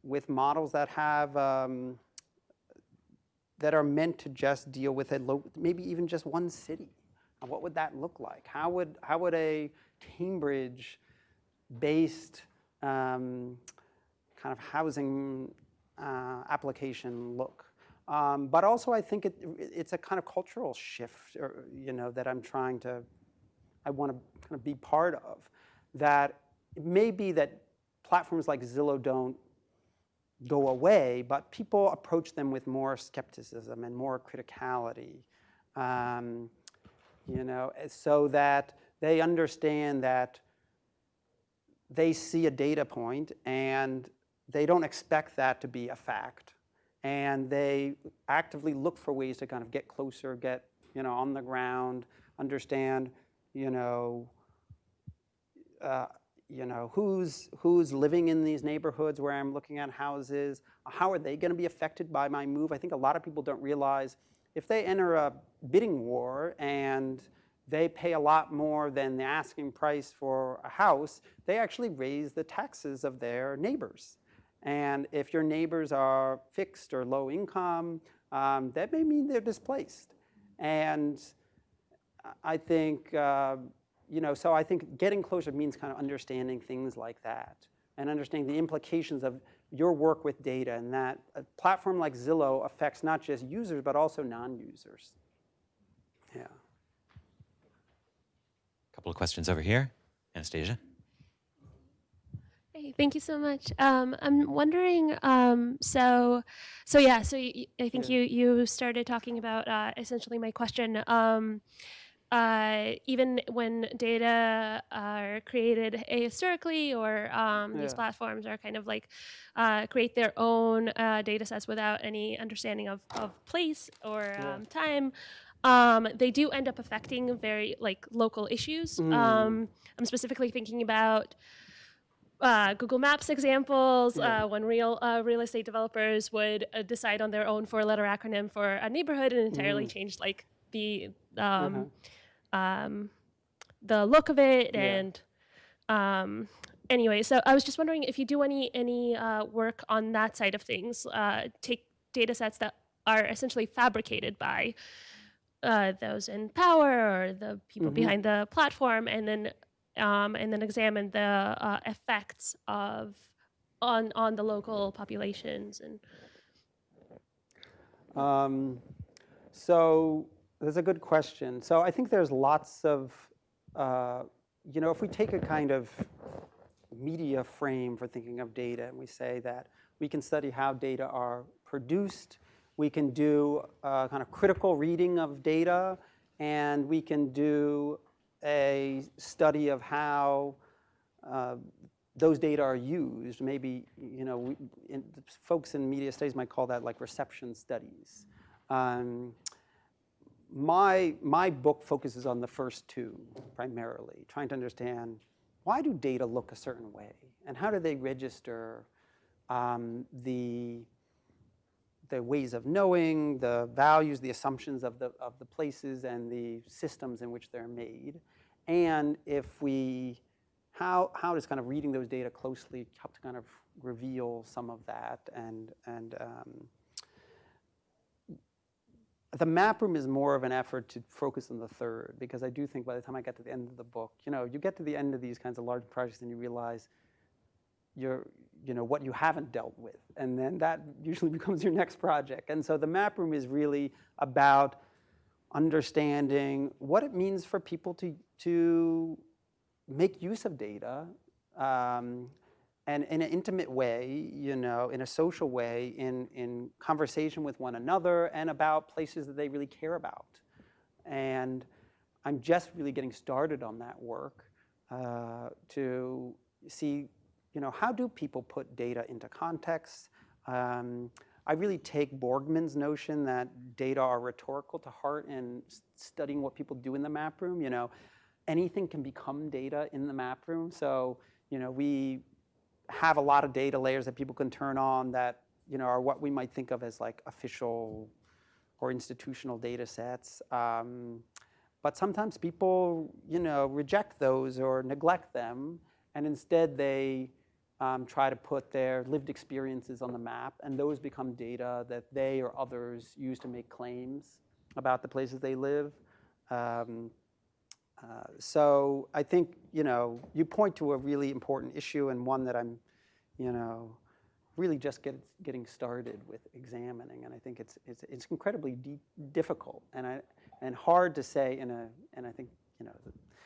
with models that have um, that are meant to just deal with a lo- maybe even just one city. What would that look like? How would how would a Cambridge-based um, kind of housing uh, application look? Um, but also, I think it, it's a kind of cultural shift, or, you know, that I'm trying to, I want to kind of be part of. That it may be that platforms like Zillow don't go away, but people approach them with more skepticism and more criticality. Um, you know, so that they understand that they see a data point and they don't expect that to be a fact. And they actively look for ways to kind of get closer, get, you know, on the ground, understand, you know, uh, you know, who's, who's living in these neighborhoods where I'm looking at houses? How are they going to be affected by my move? I think a lot of people don't realize if they enter a bidding war and they pay a lot more than the asking price for a house, they actually raise the taxes of their neighbors. And if your neighbors are fixed or low income, um, that may mean they're displaced. And I think, uh, you know, so I think getting closer means kind of understanding things like that and understanding the implications of your work with data and that a platform like Zillow affects not just users, but also non-users. Yeah. A Couple of questions over here. Anastasia? Hey, thank you so much. Um, I'm wondering, um, so, so yeah, so I think Yeah. you you started talking about uh, essentially my question. Um, uh, even when data are created historically, or um, these platforms are kind of like uh, create their own uh, data sets without any understanding of, of place or Yeah. um, time. Um, they do end up affecting very like local issues. Mm. Um, I'm specifically thinking about uh, Google Maps examples Yeah. uh, when real uh, real estate developers would uh, decide on their own four-letter acronym for a neighborhood and entirely Mm. change like the um, Uh-huh. um, the look of it Yeah. and um, anyway. So I was just wondering if you do any any uh, work on that side of things. Uh, take data sets that are essentially fabricated by uh, those in power or the people Mhm. behind the platform, and then um, and then examine the uh, effects of on on the local populations and Um, so that's a good question. So I think there's lots of, uh, you know, if we take a kind of media frame for thinking of data and we say that we can study how data are produced, we can do a kind of critical reading of data, and we can do a study of how uh, those data are used. Maybe, you know, we, in, folks in media studies might call that like reception studies. Um, my, my book focuses on the first two primarily, trying to understand why do data look a certain way and how do they register um, the, the ways of knowing, the values, the assumptions of the, of the places and the systems in which they're made. And if we, how, how does kind of reading those data closely help to kind of reveal some of that and, and um, the map room is more of an effort to focus on the third because I do think by the time I get to the end of the book, you know, you get to the end of these kinds of large projects and you realize you're, you know, what you haven't dealt with. And then that usually becomes your next project. And so the map room is really about understanding what it means for people to, to make use of data um, and in an intimate way, you know, in a social way, in, in conversation with one another and about places that they really care about. And I'm just really getting started on that work uh, to see, you know, how do people put data into context? Um, I really take Borgman's notion that data are rhetorical to heart in studying what people do in the map room. You know, anything can become data in the map room. So, you know, we have a lot of data layers that people can turn on that, you know, are what we might think of as like official or institutional data sets. Um, but sometimes people, you know, reject those or neglect them, and instead they um, try to put their lived experiences on the map, and those become data that they or others use to make claims about the places they live. Um, uh, so I think, you know, you point to a really important issue and one that I'm, you know, really just get, getting started with examining. And I think it's, it's, it's incredibly difficult and, I, and hard to say in a, and I think, you know,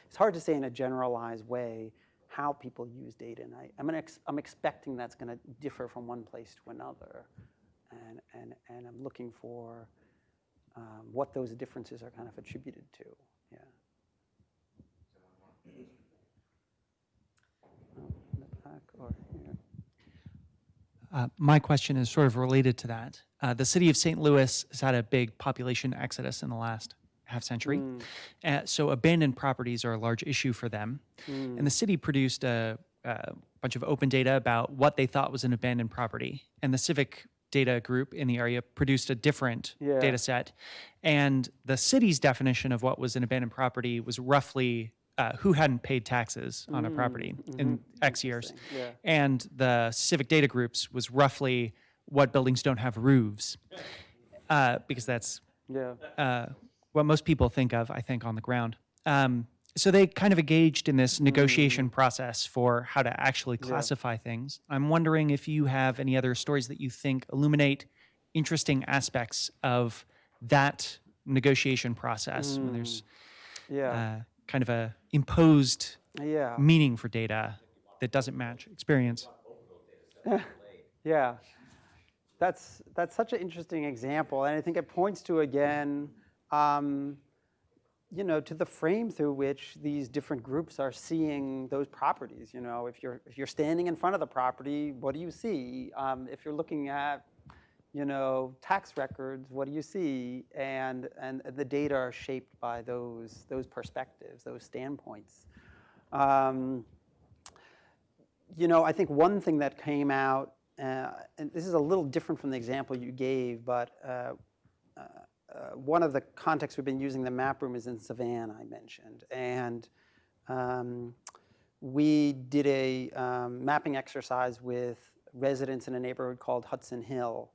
it's hard to say in a generalized way how people use data. And I, I'm, gonna ex- I'm expecting that's going to differ from one place to another. And, and, and I'm looking for um, what those differences are kind of attributed to. Yeah. Or? Uh, my question is sort of related to that. Uh, the city of St. Louis has had a big population exodus in the last half century. Uh, so abandoned properties are a large issue for them. And the city produced a, a bunch of open data about what they thought was an abandoned property. And the civic data group in the area produced a different Yeah. data set. And the city's definition of what was an abandoned property was roughly uh, who hadn't paid taxes on a property in X years. Yeah. And the civic data groups was roughly what buildings don't have roofs. uh, because that's Yeah. uh, what most people think of, I think, on the ground. Um, so they kind of engaged in this negotiation process for how to actually classify things. I'm wondering if you have any other stories that you think illuminate interesting aspects of that negotiation process when there's Yeah. uh, kind of a imposed yeah. meaning for data that doesn't match experience. Yeah, that's that's such an interesting example, and I think it points to again, um, you know, to the frame through which these different groups are seeing those properties. You know, if you're if you're standing in front of the property, what do you see? Um, if you're looking at, you know, tax records, what do you see? And and the data are shaped by those those perspectives, those standpoints. Um, you know, I think one thing that came out, uh, and this is a little different from the example you gave, but uh, uh, uh, one of the contexts we've been using the map room is in Savannah, I mentioned. And um, we did a um, mapping exercise with residents in a neighborhood called Hudson Hill.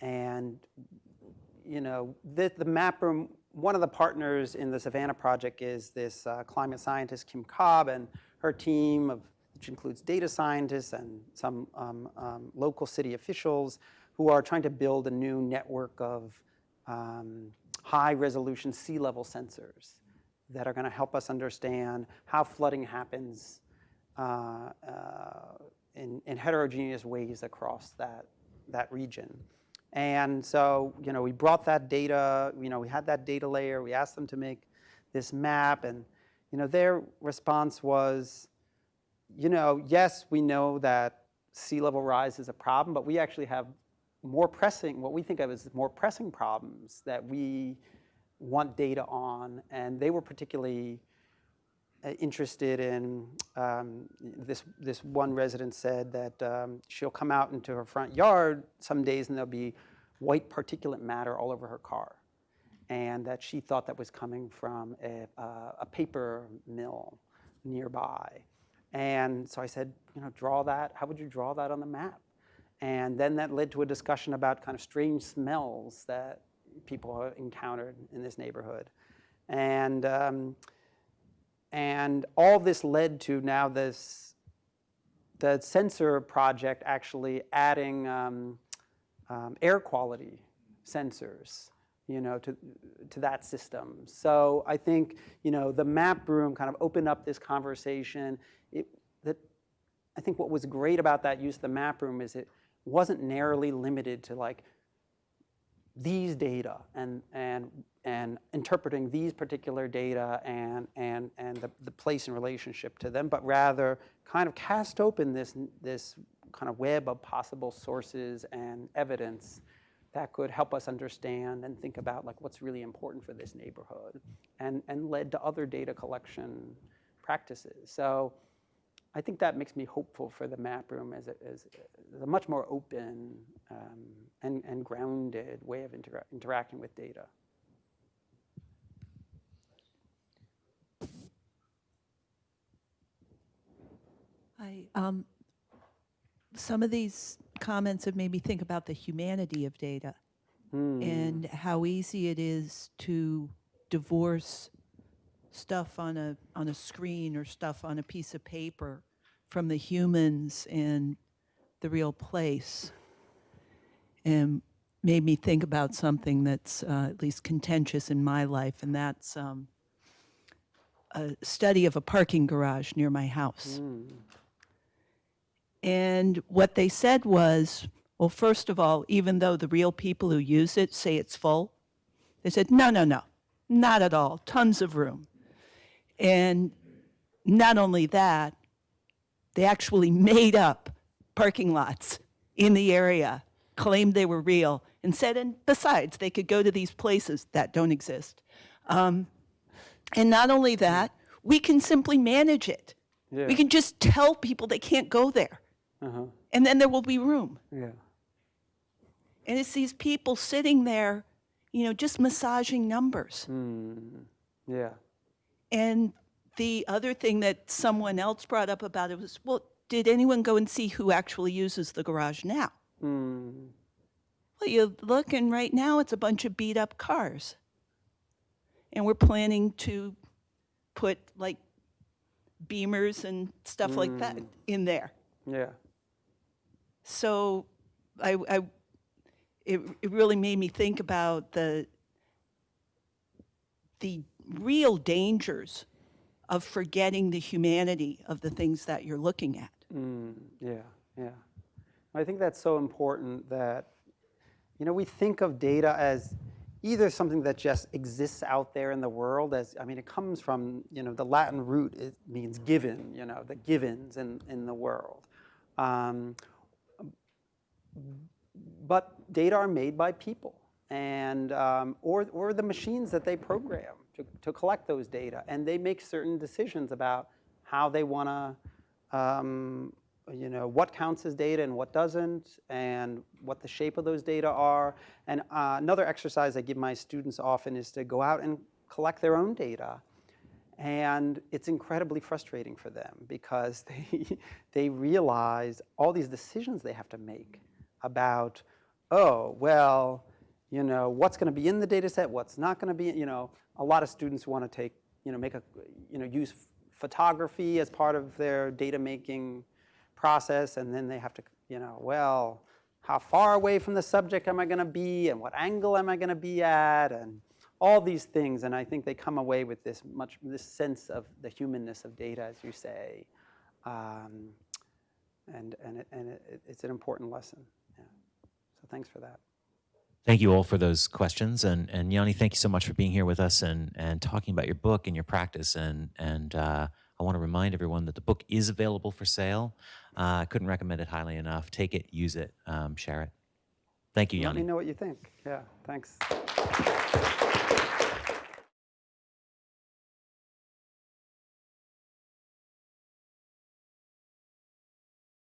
And, you know, the, the map room, one of the partners in the Savannah project is this uh, climate scientist, Kim Cobb, and her team of which includes data scientists and some um, um, local city officials who are trying to build a new network of um, high resolution sea level sensors that are going to help us understand how flooding happens uh, uh, in, in heterogeneous ways across that, that region. And so, you know, we brought that data, you know, we had that data layer, we asked them to make this map, and, you know, their response was, you know, yes, we know that sea level rise is a problem, but we actually have more pressing, what we think of as more pressing problems that we want data on. And they were particularly uh, interested in, um, this, this one resident said that um, she'll come out into her front yard some days and there'll be white particulate matter all over her car. And that she thought that was coming from a, uh, a paper mill nearby. And so I said, you know, draw that. How would you draw that on the map? And then that led to a discussion about kind of strange smells that people encountered in this neighborhood. And, um, and all this led to now this, the sensor project actually adding um, um, air quality sensors you know, to, to that system. So I think, you know, the map room kind of opened up this conversation. It, that, I think what was great about that use of the map room is it wasn't narrowly limited to like these data and, and, and interpreting these particular data and, and, and the, the place and relationship to them, but rather kind of cast open this, this kind of web of possible sources and evidence that could help us understand and think about like what's really important for this neighborhood and, and led to other data collection practices. So I think that makes me hopeful for the map room as a, as a much more open um, and, and grounded way of intera interacting with data. I, um, some of these comments have made me think about the humanity of data and how easy it is to divorce stuff on a on a screen or stuff on a piece of paper from the humans and the real place and made me think about something that's uh, at least contentious in my life and that's um, a study of a parking garage near my house. And what they said was, well, first of all, even though the real people who use it say it's full, they said, no, no, no, not at all, tons of room. And not only that, they actually made up parking lots in the area, claimed they were real, and said, and besides, they could go to these places that don't exist. Um, and not only that, we can simply manage it. Yeah. We can just tell people they can't go there. Uh-huh. And then there will be room. Yeah. And it's these people sitting there, you know, just massaging numbers. Yeah. And the other thing that someone else brought up about it was, well, did anyone go and see who actually uses the garage now? Mm. Well, you look, and right now it's a bunch of beat up cars. And we're planning to put like beamers and stuff like that in there. Yeah. So I, I it, it really made me think about the the real dangers of forgetting the humanity of the things that you're looking at. Mm, yeah, yeah. I think that's so important that, you know, we think of data as either something that just exists out there in the world as, I mean, it comes from, you know, the Latin root, it means given, you know, the givens in, in the world. Um, but data are made by people and, um, or, or the machines that they program to, to collect those data. And they make certain decisions about how they want to, um, you know, what counts as data and what doesn't, and what the shape of those data are. And uh, another exercise I give my students often is to go out and collect their own data. And it's incredibly frustrating for them because they, they realize all these decisions they have to make about, oh, well, you know, what's going to be in the data set, what's not going to be, you know, a lot of students want to take, you know, make a, you know, use photography as part of their data making process, and then they have to, you know, well, how far away from the subject am I going to be, and what angle am I going to be at, and all these things. And I think they come away with this much, this sense of the humanness of data, as you say, um, and and it, and it, it's an important lesson. Yeah. So thanks for that. Thank you all for those questions, and and Yanni, thank you so much for being here with us and and talking about your book and your practice. And and uh, I want to remind everyone that the book is available for sale. Uh, I couldn't recommend it highly enough. Take it, use it, um, share it. Thank you, Yanni. Let me know what you think. Yeah. Thanks.